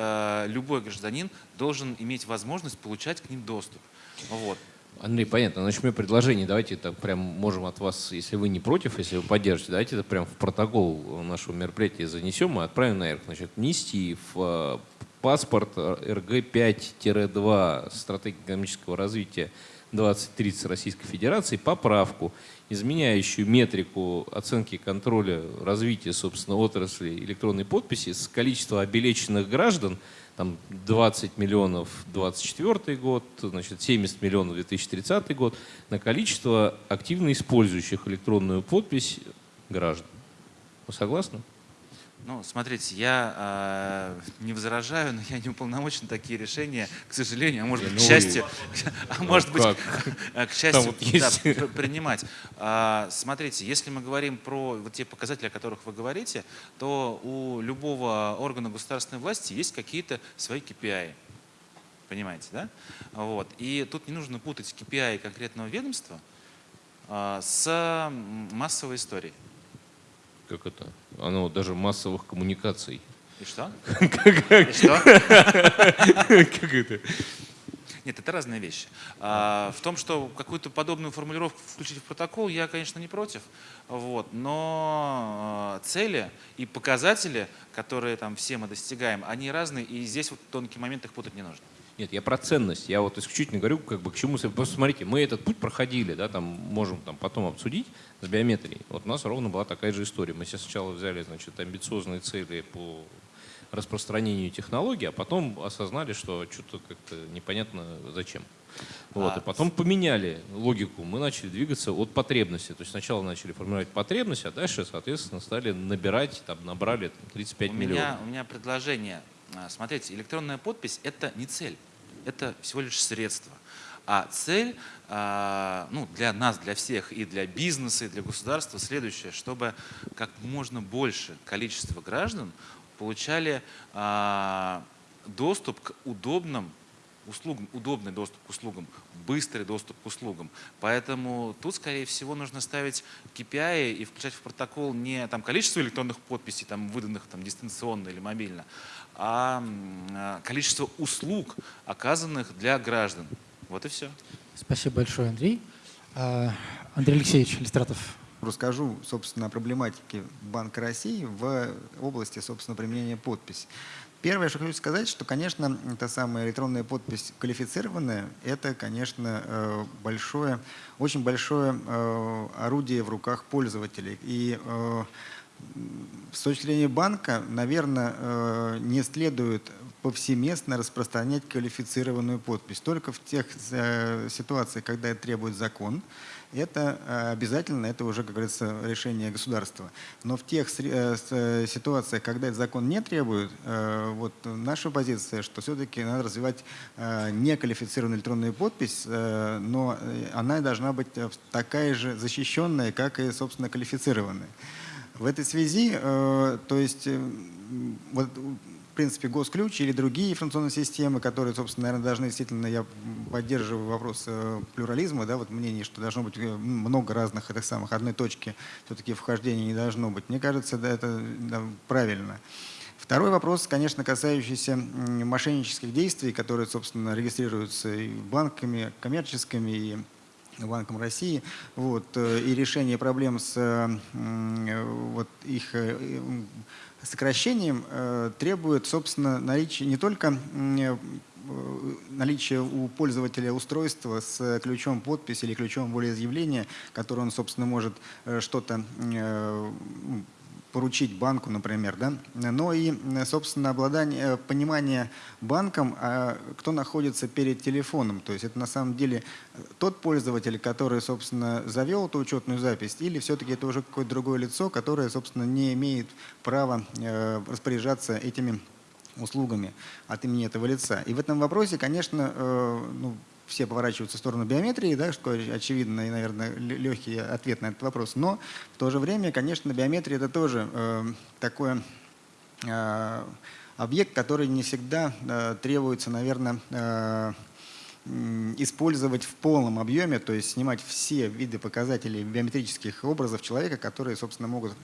любой гражданин должен иметь возможность получать к ним доступ. Вот.
Андрей, понятно. Мне предложение, давайте это прям можем от вас, если вы не против, если вы поддержите, давайте это прям в протокол нашего мероприятия занесем и отправим наверх. Значит, внести в э, паспорт РГ-5-2 стратегии экономического развития 2030 Российской Федерации поправку, изменяющую метрику оценки контроля развития, собственно, отрасли электронной подписи с количества обелеченных граждан, там 20 миллионов 2024 год, значит, 70 миллионов 2030 год, на количество активно использующих электронную подпись граждан. Вы согласны?
Ну, смотрите, я э, не возражаю, но я не уполномочен такие решения, к сожалению, а может быть, к ну счастью, а может быть, к счастью, да, принимать. А, смотрите, если мы говорим про вот те показатели, о которых вы говорите, то у любого органа государственной власти есть какие-то свои KPI. Понимаете, да? Вот. И тут не нужно путать KPI конкретного ведомства а, с массовой историей
как это, оно даже массовых коммуникаций.
И что?
И что? Как это?
Нет, это разные вещи. А, в том, что какую-то подобную формулировку включить в протокол, я, конечно, не против. Вот, но а, цели и показатели, которые там все мы достигаем, они разные, и здесь вот тонкий момент их путать не нужно.
Нет, я про ценность. Я вот исключительно говорю, как бы к чему... Просто смотрите, мы этот путь проходили, да, там можем там потом обсудить с биометрией. Вот у нас ровно была такая же история. Мы себе сначала взяли, значит, амбициозные цели по распространению технологий, а потом осознали, что что-то как-то непонятно зачем. Вот, а, и потом поменяли логику. Мы начали двигаться от потребности. То есть сначала начали формировать потребность, а дальше, соответственно, стали набирать, там, набрали там, 35
у
миллионов.
Меня, у меня предложение. А, смотрите, электронная подпись – это не цель это всего лишь средство. А цель а, ну, для нас, для всех, и для бизнеса, и для государства следующее, чтобы как можно больше количество граждан получали а, доступ к удобным услугам, удобный доступ к услугам, быстрый доступ к услугам. Поэтому тут, скорее всего, нужно ставить KPI и включать в протокол не там, количество электронных подписей, там, выданных там, дистанционно или мобильно, а, а количество услуг, оказанных для граждан. Вот и все.
Спасибо большое, Андрей. А, Андрей Алексеевич Листратов.
Расскажу, собственно, о проблематике Банка России в области, собственно, применения подписи. Первое, что хочу сказать, что, конечно, та самая электронная подпись квалифицированная, это, конечно, э, большое, очень большое э, орудие в руках пользователей. И э, с точки зрения банка, наверное, не следует повсеместно распространять квалифицированную подпись. Только в тех ситуациях, когда это требует закон, это э, обязательно, это уже, как говорится, решение государства. Но в тех э, э, ситуациях, когда этот закон не требует, вот наша позиция, что все-таки надо развивать неквалифицированную электронную подпись, но она должна быть такая же защищенная, как и, собственно, квалифицированная. В этой связи, то есть, вот принципе, госключ или другие информационные системы, которые, собственно, наверное, должны действительно, я поддерживаю вопрос э, плюрализма, да, вот мнение, что должно быть э, много разных этих самых, одной точки все-таки вхождения не должно быть. Мне кажется, да, это да, правильно. Второй вопрос, конечно, касающийся мошеннических действий, которые, собственно, регистрируются и банками коммерческими, и Банком России, вот, э, и решение проблем с вот, их сокращением э, требует, собственно, наличия не только э, наличие у пользователя устройства с ключом подписи или ключом волеизъявления, который он, собственно, может э, что-то поручить банку, например, да, но и, собственно, обладание, понимание банком, а кто находится перед телефоном. То есть это на самом деле тот пользователь, который, собственно, завел эту учетную запись, или все-таки это уже какое-то другое лицо, которое, собственно, не имеет права э, распоряжаться этими услугами от имени этого лица. И в этом вопросе, конечно, э, ну, все поворачиваются в сторону биометрии, да, что очевидно и, наверное, легкий ответ на этот вопрос. Но в то же время, конечно, биометрия – это тоже э, такой э, объект, который не всегда э, требуется, наверное, э, использовать в полном объеме, то есть снимать все виды показателей биометрических образов человека, которые, собственно, могут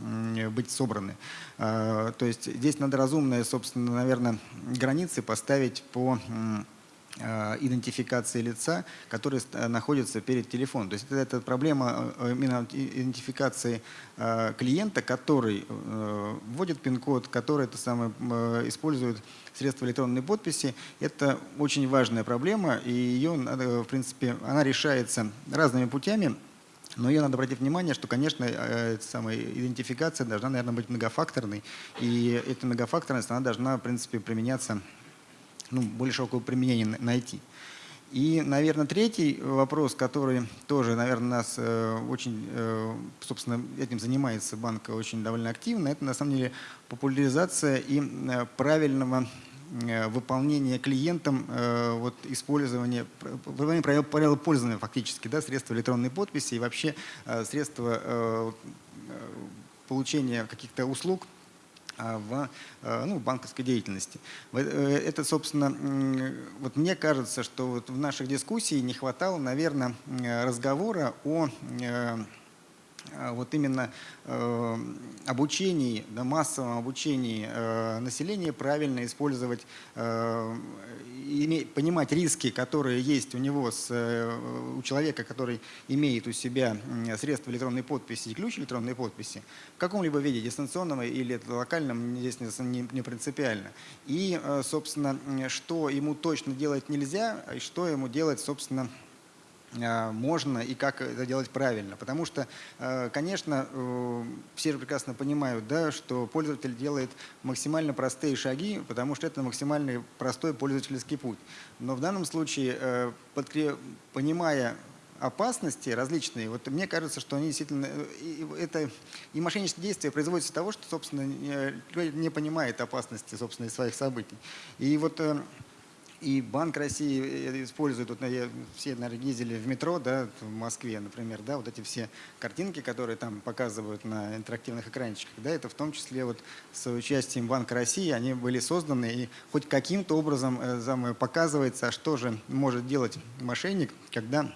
быть собраны. Э, то есть здесь надо разумные, собственно, наверное, границы поставить по идентификации лица, который э, находится перед телефоном. То есть это, это проблема э, именно идентификации клиента, который вводит пин-код, который это самое, использует средства электронной подписи. Это очень важная проблема, и ее, в принципе, она решается разными путями. Но ее надо обратить внимание, что, конечно, самая идентификация должна, наверное, быть многофакторной. И эта многофакторность, она должна, в принципе, применяться ну, более широкого применения найти. И, наверное, третий вопрос, который тоже, наверное, нас э, очень, э, собственно, этим занимается банк очень довольно активно, это на самом деле популяризация и правильного э, выполнения клиентам вот, использования, выполнения правил, пользования фактически, да, средства электронной подписи и вообще средства получения каких-то услуг в э, ну, банковской деятельности. Э, это, собственно, вот мне кажется, что вот в наших дискуссиях не хватало, наверное, разговора о э, вот именно э, обучении, да, массовом обучении э, населения правильно использовать э, понимать риски, которые есть у него, с, у человека, который имеет у себя средства электронной подписи и ключ электронной подписи, в каком-либо виде, дистанционном или локальном, здесь не, принципиально. И, собственно, что ему точно делать нельзя, и что ему делать, собственно, можно и как это делать правильно. Потому что, э, конечно, э, все же прекрасно понимают, да, что пользователь делает максимально простые шаги, потому что это максимально простой пользовательский путь. Но в данном случае, понимая опасности различные, вот мне кажется, что они действительно, это и мошеннические действия производятся из того, что, собственно, не понимает опасности, собственно, своих событий. И вот И Банк России э, использует, вот, все, наверное, ездили в метро, да, в Москве, например, да, вот эти все картинки, которые там показывают на интерактивных экранчиках, да, это в том числе вот с участием Банка России, они были созданы, и хоть каким-то образом э, показывается, что же может делать мошенник, когда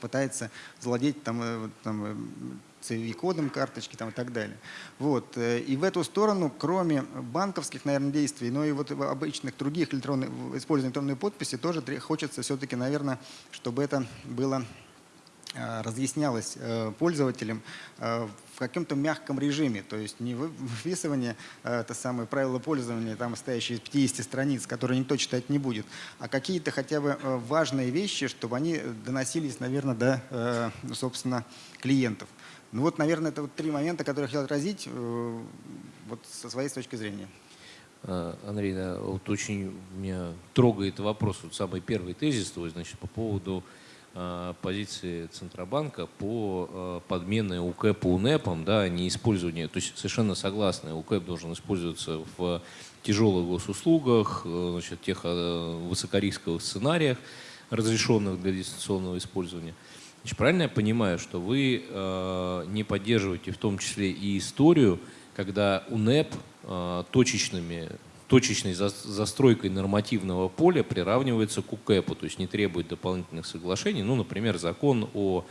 пытается завладеть там, э, там, CVV-кодом карточки там, и так далее. Вот. Э, и в эту сторону, кроме банковских, наверное, действий, но и вот обычных других электронных, использования электронной подписи, тоже хочется все-таки, наверное, чтобы это было э, разъяснялось э, пользователям в каком-то мягком режиме, то есть не выписывание это самое правило пользования, там стоящие из 50 страниц, которые никто читать не будет, а какие-то хотя бы важные вещи, чтобы они доносились, наверное, до, собственно, клиентов. Ну вот, наверное, это вот три момента, которые я хотел отразить э, вот со своей точки зрения.
А, Андрей, да, вот очень меня трогает вопрос, вот самый первый тезис твой, значит, по поводу э, позиции Центробанка по э, подмене УКЭП УНЭПом, да, не использование, то есть совершенно согласны, УКЭП должен использоваться в тяжелых госуслугах, значит, тех высокорисковых сценариях, разрешенных для дистанционного использования. Значит, правильно я понимаю, что вы э, не поддерживаете в том числе и историю, когда УНЭП э, точечными, точечной за, застройкой нормативного поля приравнивается к УКЭПу, то есть не требует дополнительных соглашений. Ну, например, закон о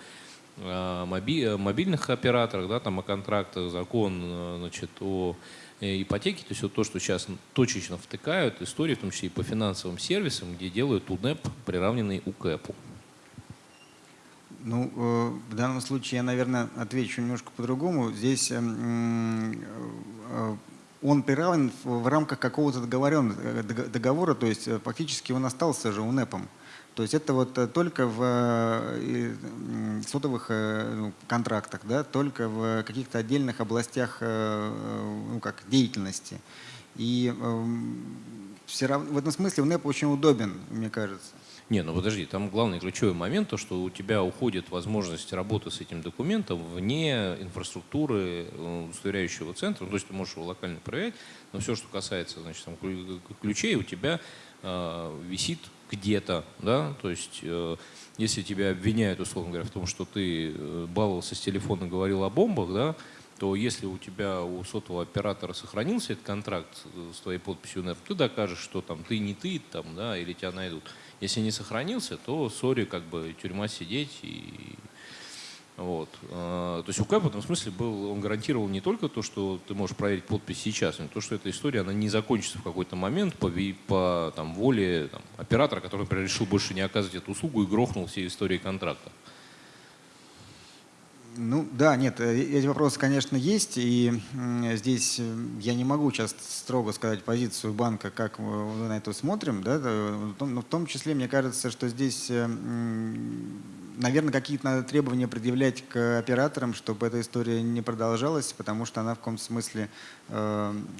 э, моби, мобильных операторах, да, там, о контрактах, закон э, значит, о э, ипотеке, то есть вот то, что сейчас точечно втыкают, истории, в том числе и по финансовым сервисам, где делают УНЭП, приравненный УКЭПу.
Ну, э, в данном случае я, наверное, отвечу немножко по-другому. Здесь эм, э, он приравнен в рамках какого-то э, договора, то есть фактически он остался же УНЭПом. То есть это вот только в сотовых ну, контрактах, да, только в каких-то отдельных областях ну, как, деятельности. И эм, все равно, в этом смысле УНЭП очень удобен, мне кажется.
Не, ну подожди, там главный ключевой момент, то, что у тебя уходит возможность работы с этим документом вне инфраструктуры э, удостоверяющего центра. Ну, то есть ты можешь его локально проверять, но все, что касается значит, там, ключей, у тебя э, висит где-то, да, то есть э, если тебя обвиняют, условно говоря, в том, что ты э, баловался с телефона говорил о бомбах, да, то если у тебя у сотового оператора сохранился этот контракт э, с твоей подписью ты докажешь, что там ты не ты, там, да, или тебя найдут. Если не сохранился, то сори, как бы тюрьма сидеть и вот. А, то есть УК в этом смысле был, он гарантировал не только то, что ты можешь проверить подпись сейчас, но то, что эта история она не закончится в какой-то момент по, по там, воле там, оператора, который, решил больше не оказывать эту услугу и грохнул все истории контракта.
Ну да, нет, э, эти вопросы, конечно, есть, и здесь э, я не могу сейчас строго сказать позицию банка, как мы на это смотрим, да, но в том числе мне кажется, что здесь, э, наверное, какие-то надо требования предъявлять к операторам, чтобы эта история не продолжалась, потому что она в каком-то смысле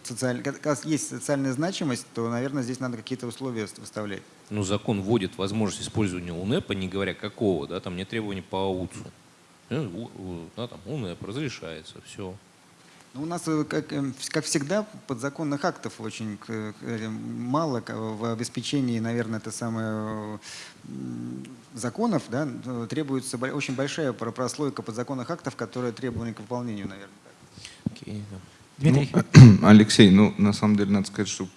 социаль... как есть социальная значимость, то, наверное, здесь надо какие-то условия выставлять.
Ну, закон вводит возможность использования УНЭПа, не говоря какого, да, там нет требований по АУЦу. Ну, да, там УНЭП разрешается, все.
Ну, у нас, э, как, э, как всегда, подзаконных актов очень мало в обеспечении, наверное, это самое законов, да, требуется очень большая прослойка подзаконных актов, которые требованы к выполнению, наверное.
Okay, да. Дмитрий. Ну, Алексей, ну, на самом деле, надо сказать, что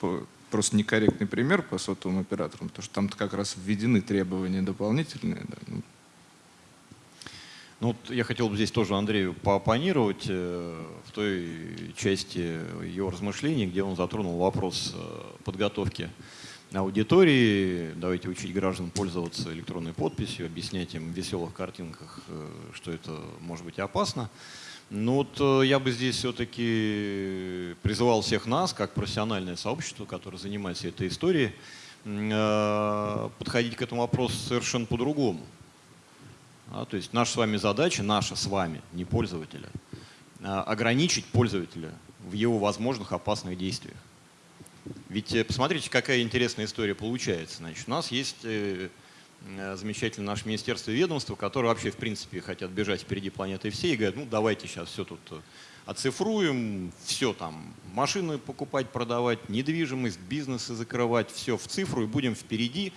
просто некорректный пример по сотовым операторам, потому что там как раз введены требования дополнительные. Да. Ну,
вот я хотел бы здесь тоже Андрею поопонировать э, в той части его размышлений, где он затронул вопрос э, подготовки аудитории. Давайте учить граждан пользоваться электронной подписью, объяснять им в веселых картинках, э, что это может быть опасно. Ну вот я бы здесь все-таки призывал всех нас, как профессиональное сообщество, которое занимается этой историей, подходить к этому вопросу совершенно по-другому. А, то есть наша с вами задача, наша с вами, не пользователя, а, ограничить пользователя в его возможных опасных действиях. Ведь э, посмотрите, какая интересная история получается. Значит, у нас есть э, э, замечательное наше министерство и ведомство, которые вообще в принципе хотят бежать впереди планеты все и говорят, ну давайте сейчас все тут оцифруем, все там, машины покупать, продавать, недвижимость, бизнесы закрывать, все в цифру и будем впереди,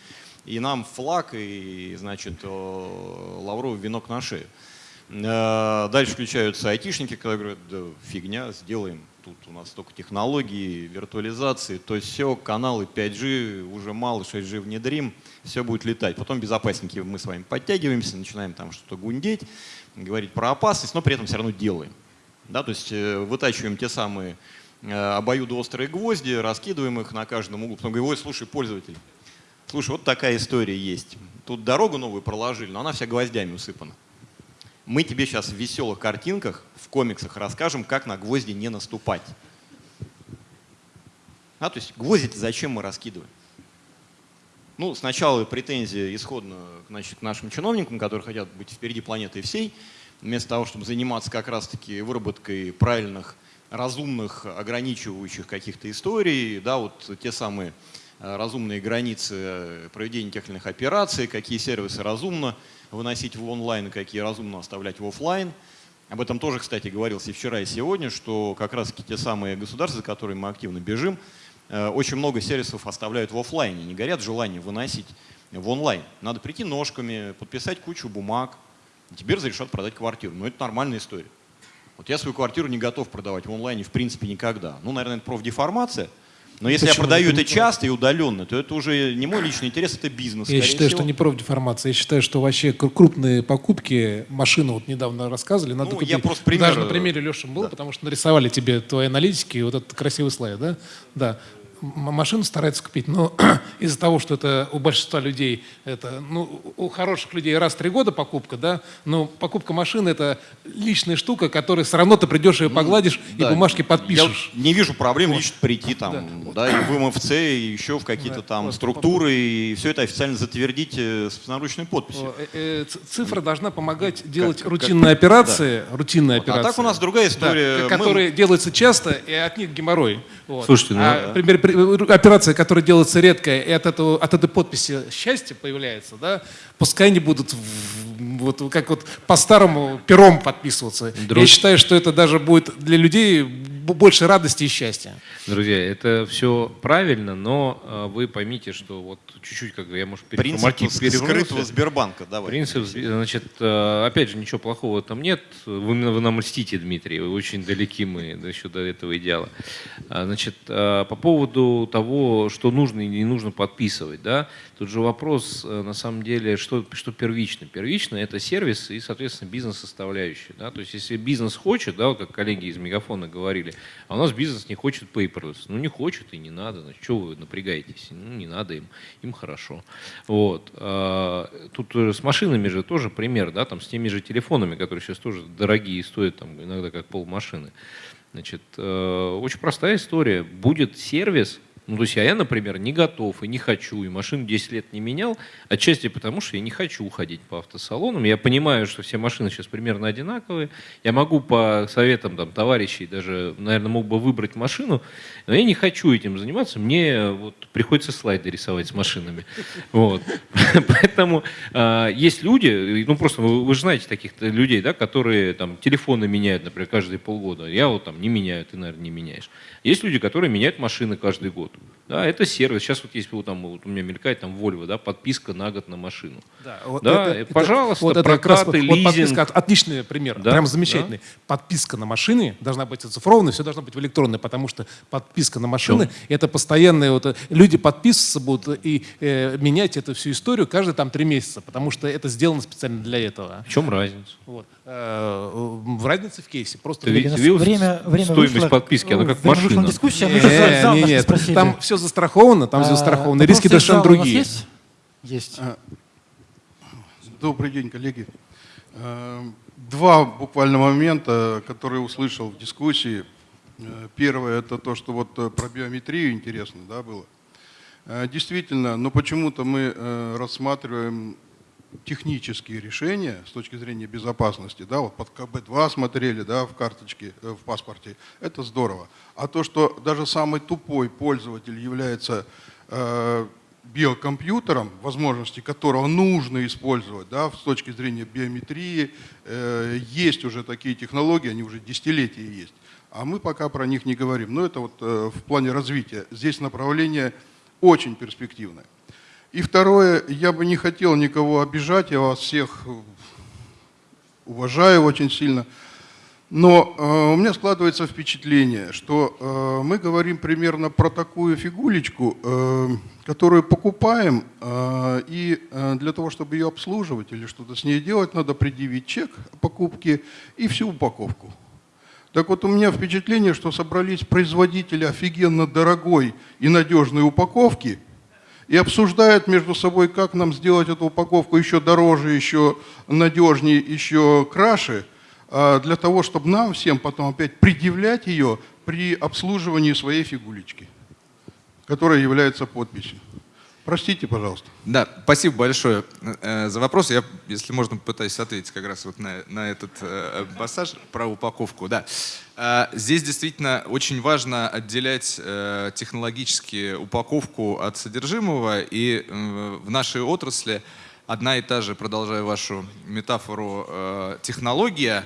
и нам флаг и, значит, лавровый венок на шею. Э, дальше включаются айтишники, которые говорят, да фигня, сделаем. Тут у нас только технологии, виртуализации, то есть все, каналы 5G, уже мало, 6G внедрим, все будет летать. Потом безопасники, мы с вами подтягиваемся, начинаем там что-то гундеть, говорить про опасность, но при этом все равно делаем. Да, то есть э, вытачиваем те самые э, обоюдоострые гвозди, раскидываем их на каждом углу, потом говорим, ой, слушай, пользователь, слушай, вот такая история есть. Тут дорогу новую проложили, но она вся гвоздями усыпана. Мы тебе сейчас в веселых картинках, в комиксах расскажем, как на гвозди не наступать. А, то есть гвозди зачем мы раскидываем? Ну, сначала претензия исходно значит, к нашим чиновникам, которые хотят быть впереди планеты всей, вместо того, чтобы заниматься как раз-таки выработкой правильных, разумных, ограничивающих каких-то историй, да, вот те самые разумные границы проведения тех или иных операций, какие сервисы разумно выносить в онлайн, какие разумно оставлять в офлайн. Об этом тоже, кстати, говорилось и вчера, и сегодня, что как раз те самые государства, за которыми мы активно бежим, э, очень много сервисов оставляют в офлайне, не горят желанием выносить в онлайн. Надо прийти ножками, подписать кучу бумаг, и тебе разрешат продать квартиру. Но это нормальная история. Вот я свою квартиру не готов продавать в онлайне в принципе никогда. Ну, наверное, это профдеформация, но если Почему? я продаю это, часто и удаленно, то это уже не мой личный интерес, это бизнес.
Я считаю, всего. что не профдеформация. Я считаю, что вообще крупные покупки, машины вот недавно рассказывали, надо ну, купить. Я просто пример... Даже на примере Леши был, да. потому что нарисовали тебе твои аналитики, вот этот красивый слайд, да? Да машину стараются купить, но из-за того, что это у большинства людей, это, ну, у хороших людей раз в три года покупка, да, но покупка машины это личная штука, которая все равно ты придешь ее ну, погладишь ну, и да, бумажки подпишешь.
Я не вижу проблем вот. лично прийти там, да. да, и в МФЦ, и еще в какие-то да, там вот, структуры, и все это официально затвердить э, с наручной подписью.
Э, э, цифра должна помогать делать как, рутинные как, операции, да. рутинные вот, операции.
А так у нас другая история.
Да, которые Мы... делаются часто, и от них геморрой.
Вот. Слушайте, ну,
а, да. пример, операция, которая делается редко, и от, этого, от этой подписи счастье появляется, да, пускай они будут вот как вот по-старому пером подписываться. Друг... Я считаю, что это даже будет для людей больше радости и счастья.
Друзья, это все правильно, но э, вы поймите, что вот чуть-чуть, как я, может,
Принцип скрытого Сбербанка, давай.
Принцип, значит, э, опять же, ничего плохого там нет. Вы, вы нам льстите, Дмитрий, вы очень далеки мы еще до этого идеала. А, значит, э, по поводу того, что нужно и не нужно подписывать, да, тут же вопрос, на самом деле, что, что первично. Первично это сервис и, соответственно, бизнес-составляющая. Да? То есть, если бизнес хочет, да, как коллеги из Мегафона говорили, а у нас бизнес не хочет paperless. Ну, не хочет и не надо. Значит, что вы напрягаетесь? Ну, не надо им. Им хорошо. Вот. А, тут с машинами же тоже пример, да, там с теми же телефонами, которые сейчас тоже дорогие и стоят там иногда как полмашины. Значит, э, очень простая история. Будет сервис, ну, то есть, а я, например, не готов и не хочу, и машину 10 лет не менял, отчасти потому, что я не хочу уходить по автосалонам. Я понимаю, что все машины сейчас примерно одинаковые. Я могу по советам там, товарищей даже, наверное, мог бы выбрать машину, но я не хочу этим заниматься. Мне вот приходится слайды рисовать с машинами. Вот. Поэтому э, есть люди, ну просто вы, вы же знаете таких людей, да, которые там телефоны меняют, например, каждые полгода. Я вот там не меняю, ты, наверное, не меняешь. Есть люди, которые меняют машины каждый год. Да, это сервис. Сейчас вот есть вот там вот у меня мелькает там Volvo, да, подписка на год на машину. Да, вот да это, пожалуйста, это, вот прокаты, это лизинг. Вот подписка,
отличный пример, да, прям замечательный. Да. Подписка на машины должна быть оцифрованной, все должно быть в электронной, потому что подписка на машины – это постоянные вот э, люди подписываться будут и э, менять эту всю историю каждые там три месяца, потому что это сделано специально для этого.
В чем разница?
Вот. Э, в разнице в кейсе. Просто
ты, видел время, время стоимость вышло, подписки, она как машина.
Дискуссия, мы не, не, нет, там все застраховано, там а, застраховано, риски совершенно другие.
Есть? Есть. А,
добрый день, коллеги. А, два буквально момента, которые услышал в дискуссии. А, первое, это то, что вот про биометрию интересно да, было. Действительно, но почему-то мы рассматриваем технические решения с точки зрения безопасности, да, вот под КБ-2 смотрели, да, в карточке, э, в паспорте, это здорово. А то, что даже самый тупой пользователь является э,
биокомпьютером, возможности которого нужно использовать да, с точки зрения биометрии. Э, есть уже такие технологии, они уже десятилетия есть. А мы пока про них не говорим. Но это вот э, в плане развития. Здесь направление очень перспективное. И второе, я бы не хотел никого обижать, я вас всех уважаю очень сильно. Но э, у меня складывается впечатление, что э, мы говорим примерно про такую фигулечку, э, которую покупаем, э, и э, для того, чтобы ее обслуживать или что-то с ней делать, надо предъявить чек покупки и всю упаковку. Так вот, у меня впечатление, что собрались производители офигенно дорогой и надежной упаковки и обсуждают между собой, как нам сделать эту упаковку еще дороже, еще надежнее, еще краше – а, для того, чтобы нам всем потом опять предъявлять ее при обслуживании своей фигулечки, которая является подписью. Простите, пожалуйста.
Да, спасибо большое э, за вопрос. Я, если можно, попытаюсь ответить как раз вот на, на этот э, пассаж про упаковку. Да. Э, здесь действительно очень важно отделять э, технологически упаковку от содержимого. И э, в нашей отрасли одна и та же, продолжая вашу метафору, технология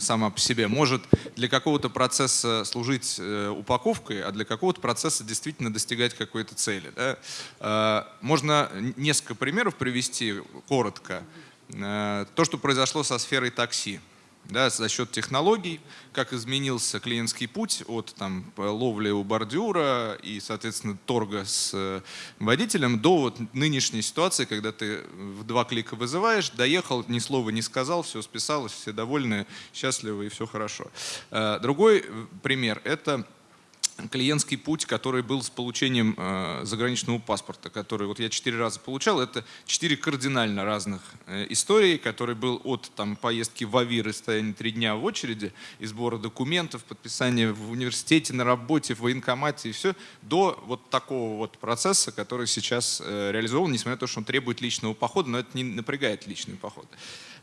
сама по себе может для какого-то процесса служить э, упаковкой, а для какого-то процесса действительно достигать какой-то цели. Да? Э, можно несколько примеров привести коротко. То, что произошло со сферой такси да, за счет технологий, как изменился клиентский путь от там, ловли у бордюра и, соответственно, торга с э, водителем до вот нынешней ситуации, когда ты в два клика вызываешь, доехал, ни слова не сказал, все списалось, все довольны, счастливы и все хорошо. Э, другой э, пример – это клиентский путь, который был с получением э, заграничного паспорта, который вот я четыре раза получал. Это четыре кардинально разных э, истории, который был от там, поездки в Авир и стояния три дня в очереди, и сбора документов, подписания в университете, на работе, в военкомате и все, до вот такого вот процесса, который сейчас э, реализован, несмотря на то, что он требует личного похода, но это не напрягает личный поход.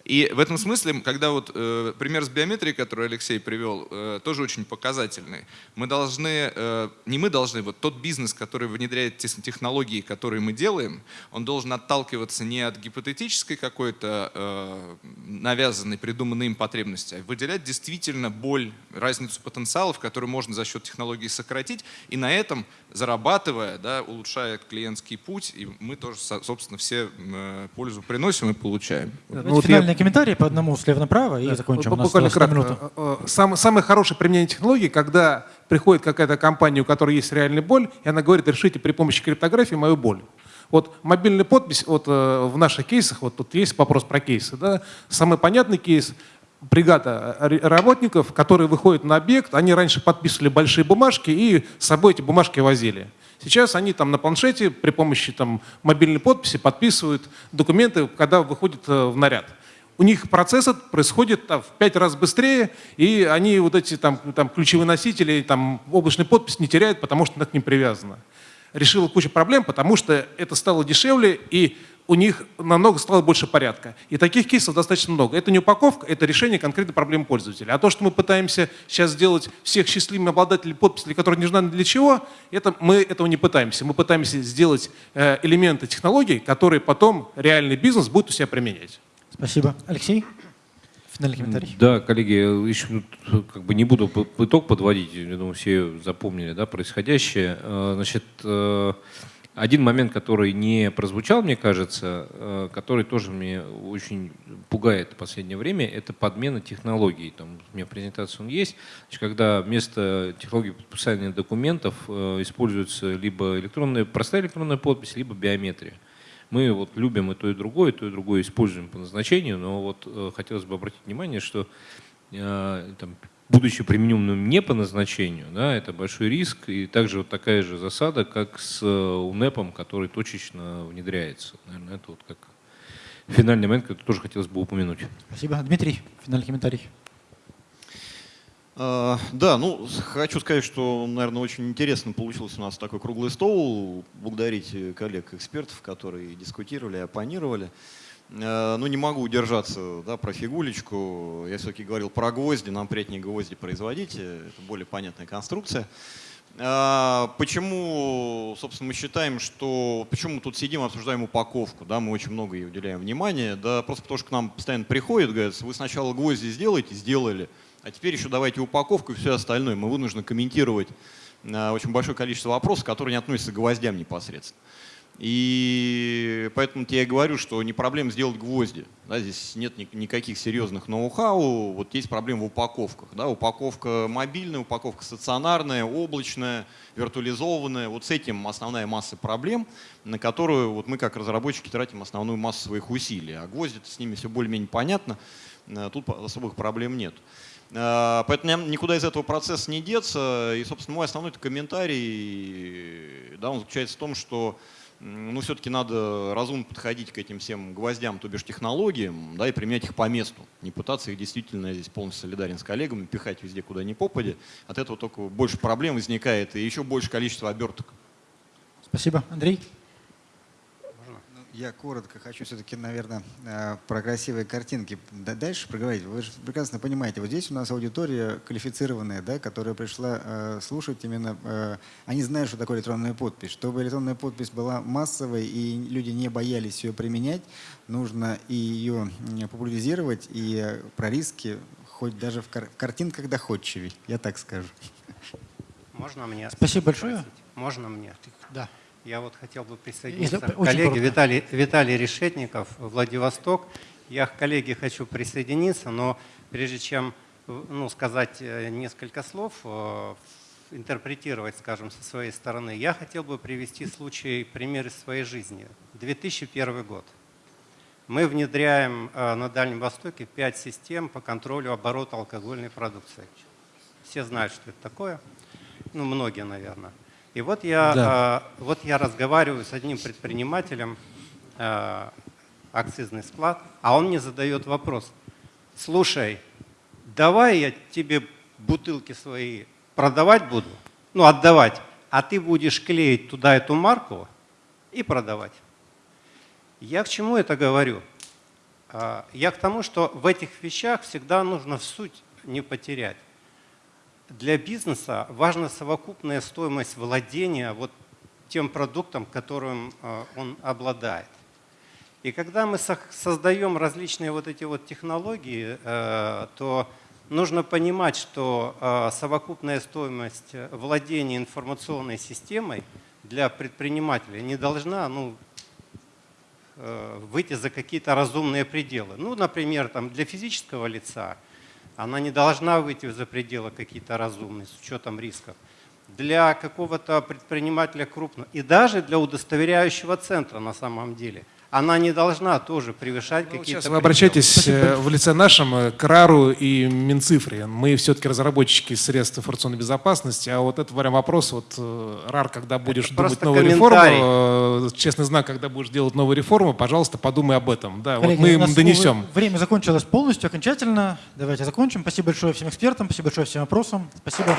И в этом смысле, когда вот э, пример с биометрией, который Алексей привел, э, тоже очень показательный. Мы должны, э, не мы должны, вот тот бизнес, который внедряет те технологии, которые мы делаем, он должен отталкиваться не от гипотетической какой-то э, навязанной, придуманной им потребности, а выделять действительно боль, разницу потенциалов, которую можно за счет технологий сократить, и на этом зарабатывая, да, улучшая клиентский путь, и мы тоже, собственно, все э, пользу приносим и получаем.
Ну, вот я... комментарии по одному слева направо и да, закончим.
Ну, буквально кратко. Э, э, Сам, самое хорошее применение технологий, когда приходит какая-то компания, у которой есть реальная боль, и она говорит, решите при помощи криптографии мою боль. Вот мобильная подпись, вот в наших кейсах, вот тут есть вопрос про кейсы, да, самый понятный кейс – бригада работников, которые выходят на объект, они раньше подписывали большие бумажки и с собой эти бумажки возили. Сейчас они там на планшете при помощи там, мобильной подписи подписывают документы, когда выходят э, в наряд. У них процесс происходит там, в пять раз быстрее, и они вот эти там, там, ключевые носители, там, облачный подпись не теряют, потому что она к ним привязана. Решила кучу проблем, потому что это стало дешевле, и у них намного стало больше порядка. И таких кейсов достаточно много. Это не упаковка, это решение конкретной проблемы пользователя. А то, что мы пытаемся сейчас сделать всех счастливыми обладателей подписей, которые не знают для чего, это, мы этого не пытаемся. Мы пытаемся сделать э, элементы технологий, которые потом реальный бизнес будет у себя применять.
Спасибо. Алексей? Финальный комментарий.
Да, коллеги, еще как бы не буду итог подводить, я думаю, все запомнили да, происходящее. Э, значит, э, один момент, который не прозвучал, мне кажется, э, который тоже мне очень пугает в последнее время, это подмена технологий. Там у меня презентация он есть, Значит, когда вместо технологии подписания документов э, используется либо электронная, простая электронная подпись, либо биометрия. Мы вот любим и то, и другое, и то, и другое используем по назначению, но вот э, хотелось бы обратить внимание, что там, будучи примененным не по назначению, да, это большой риск и также вот такая же засада, как с э, УНЭПом, который точечно внедряется. Наверное, это вот как финальный момент, который тоже хотелось бы упомянуть.
Спасибо. Дмитрий, финальный комментарий.
Uh, да, ну, хочу сказать, что, наверное, очень интересно получился у нас такой круглый стол. Благодарить коллег-экспертов, которые дискутировали, оппонировали. Э, ну, не могу удержаться да, про фигулечку. Я все-таки говорил про гвозди, нам приятнее гвозди производить, это более понятная конструкция. А, Почему, собственно, мы считаем, что... Почему мы тут сидим, обсуждаем упаковку, да, мы очень много ей уделяем внимания, да, просто потому что к нам постоянно приходят, говорят, вы сначала гвозди сделаете, сделали, а теперь еще давайте упаковку и все остальное. Мы вынуждены комментировать а, очень большое количество вопросов, которые не относятся к гвоздям непосредственно. И поэтому я говорю, что не проблема сделать гвозди. Да, здесь нет ни- никаких серьезных ноу-хау. Вот есть проблема в упаковках. Да, упаковка мобильная, упаковка стационарная, облачная, виртуализованная. Вот с этим основная масса проблем, на которую вот мы как разработчики тратим основную массу своих усилий. А гвозди с ними все более-менее понятно. Э, Тут особых проблем нет. Э, Поэтому никуда из этого процесса не деться. И, собственно, мой основной комментарий да, он заключается в том, что ну, все-таки надо разумно подходить к этим всем гвоздям, то бишь технологиям, да, и применять их по месту. Не пытаться их действительно, я здесь полностью солидарен с коллегами, пихать везде, куда ни попадя. От этого только больше проблем возникает и еще больше количество оберток.
Спасибо. Андрей?
Я коротко хочу все-таки, наверное, э, про красивые картинки дальше проговорить. Вы же прекрасно понимаете, вот здесь у нас аудитория квалифицированная, да, которая пришла э, слушать именно, э, они знают, что такое электронная подпись. Чтобы электронная подпись была массовой и люди не боялись ее применять, нужно и ее популяризировать, и про риски хоть даже в, кар- в картинках доходчивей, я так скажу.
Можно мне?
Спасибо большое.
Можно мне?
Да.
Я вот хотел бы присоединиться к коллеге. Виталий, Виталий Решетников, Владивосток. Я к коллеге хочу присоединиться, но прежде чем ну, сказать э, несколько слов, э, интерпретировать, скажем, со своей стороны, я хотел бы привести случай, пример из своей жизни. 2001 год. Мы внедряем э, на Дальнем Востоке пять систем по контролю оборота алкогольной продукции. Все знают, что это такое. Ну, многие, наверное. И вот я,
Да.
э, вот я разговариваю с одним предпринимателем, э, акцизный склад, а он мне задает вопрос. Слушай, давай я тебе бутылки свои продавать буду, ну, отдавать, а ты будешь клеить туда эту марку и продавать. Я к чему это говорю? А, Я к тому, что в этих вещах всегда нужно в суть не потерять. Для бизнеса важна совокупная стоимость владения вот тем продуктом, которым э, он обладает. И когда мы создаем различные вот эти вот технологии, э, то нужно понимать, что э, совокупная стоимость владения информационной системой для предпринимателя не должна ну, выйти за какие-то разумные пределы. Ну, например, там, для физического лица она не должна выйти за пределы какие-то разумные с учетом рисков. Для какого-то предпринимателя крупного и даже для удостоверяющего центра на самом деле она не должна тоже превышать
Ну,
какие-то
Сейчас вы обращайтесь э, в лице нашем э, к РАРу и Минцифре. Мы все-таки разработчики средств информационной безопасности, а вот это прям вопрос, вот э, РАР, когда будешь думать
просто
новую реформу, честный знак, когда будешь делать новую реформу, пожалуйста, подумай об этом. Да,
Коллеги,
вот мы им донесем.
Время закончилось полностью, окончательно. Давайте закончим. Спасибо большое всем экспертам, спасибо большое всем вопросам. Спасибо.